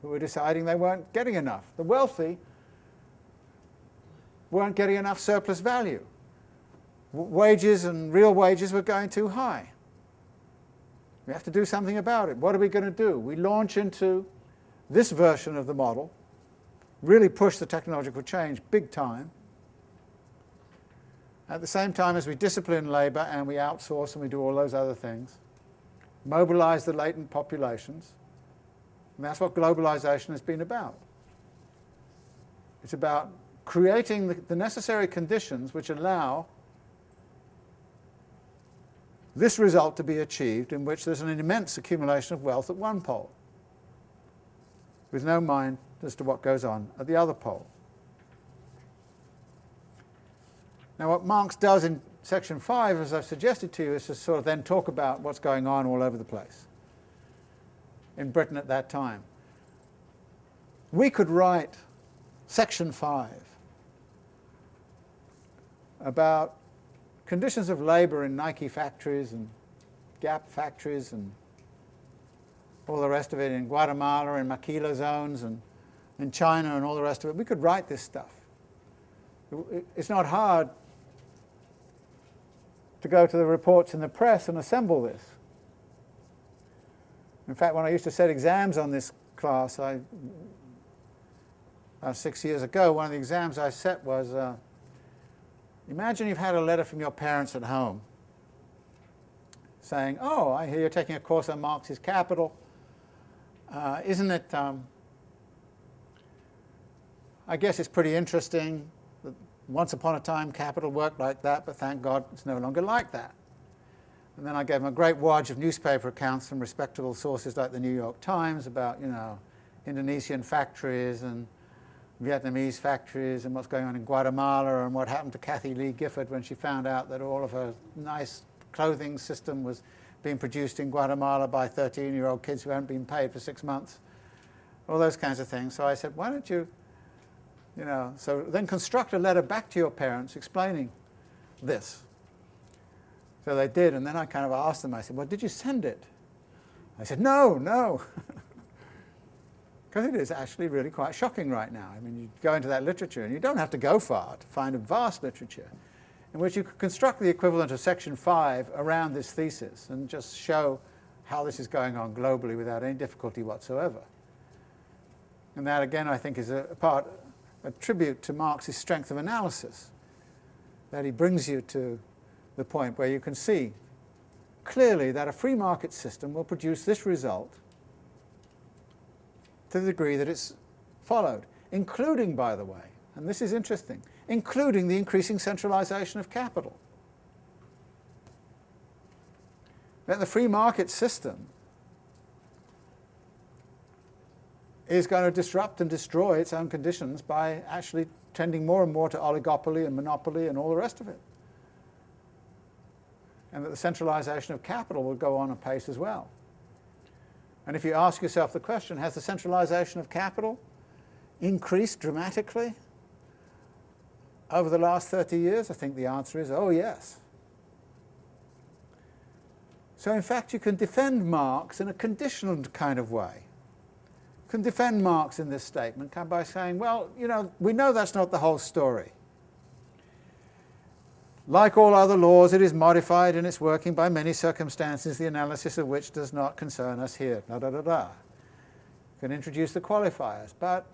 who were deciding they weren't getting enough. The wealthy weren't getting enough surplus value. W wages and real wages were going too high. We have to do something about it. What are we going to do? We launch into this version of the model, really push the technological change big time, at the same time as we discipline labour and we outsource and we do all those other things, mobilize the latent populations, and that's what globalization has been about. It's about creating the, the necessary conditions which allow this result to be achieved in which there's an immense accumulation of wealth at one pole, with no mind as to what goes on at the other pole. Now what Marx does in section 5, as I've suggested to you, is to sort of then talk about what's going on all over the place in Britain at that time. We could write section 5 about conditions of labour in Nike factories and Gap factories and all the rest of it in Guatemala and maquila zones and in China and all the rest of it. We could write this stuff. It's not hard to go to the reports in the press and assemble this. In fact, when I used to set exams on this class, I, six years ago, one of the exams I set was, uh, imagine you've had a letter from your parents at home saying, oh, I hear you're taking a course on Marx's Capital. Uh, isn't it, um, I guess it's pretty interesting. Once upon a time, capital worked like that, but thank God it's no longer like that. And then I gave him a great wad of newspaper accounts from respectable sources like the New York Times about, you know, Indonesian factories and Vietnamese factories and what's going on in Guatemala and what happened to Kathie Lee Gifford when she found out that all of her nice clothing system was being produced in Guatemala by 13-year-old kids who hadn't been paid for six months. All those kinds of things. So I said, why don't you you know, so then construct a letter back to your parents explaining this. So they did, and then I kind of asked them, I said, well, did you send it? I said, no, no. Because it is actually really quite shocking right now. I mean, you go into that literature, and you don't have to go far to find a vast literature in which you could construct the equivalent of Section 5 around this thesis and just show how this is going on globally without any difficulty whatsoever. And that, again, I think is a part, a tribute to Marx's strength of analysis, that he brings you to the point where you can see clearly that a free market system will produce this result to the degree that it's followed, including, by the way, and this is interesting, including the increasing centralization of capital. That the free market system is going to disrupt and destroy its own conditions by actually tending more and more to oligopoly and monopoly and all the rest of it. And that the centralization of capital will go on apace as well. And if you ask yourself the question, has the centralization of capital increased dramatically over the last 30 years? I think the answer is, oh yes. So in fact you can defend Marx in a conditioned kind of way. Can defend Marx in this statement by saying, well, you know, we know that's not the whole story. Like all other laws, it is modified in its working by many circumstances, the analysis of which does not concern us here. Da, da, da, da. Can introduce the qualifiers, but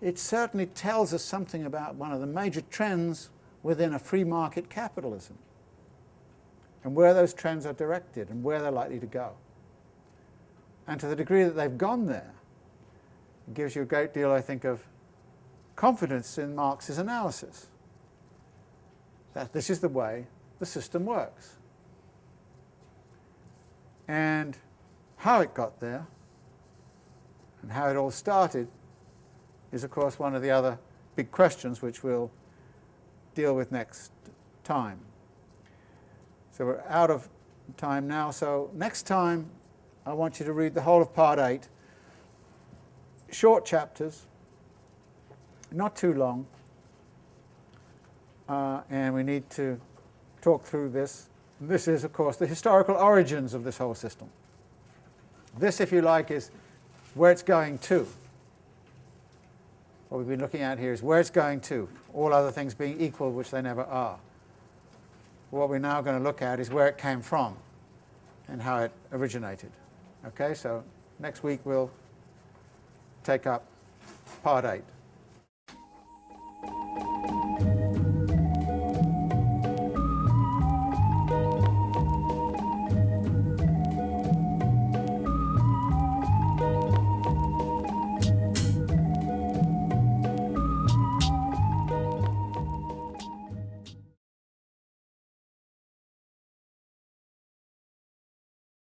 it certainly tells us something about one of the major trends within a free market capitalism and where those trends are directed and where they're likely to go. And to the degree that they've gone there, it gives you a great deal, I think, of confidence in Marx's analysis that this is the way the system works. And how it got there and how it all started is of course one of the other big questions which we'll deal with next time. So we're out of time now, so next time I want you to read the whole of part 8, short chapters, not too long, uh, and we need to talk through this. This is, of course, the historical origins of this whole system. This, if you like, is where it's going to. What we've been looking at here is where it's going to, all other things being equal, which they never are. What we're now going to look at is where it came from and how it originated. Okay, so next week we'll take up part 8.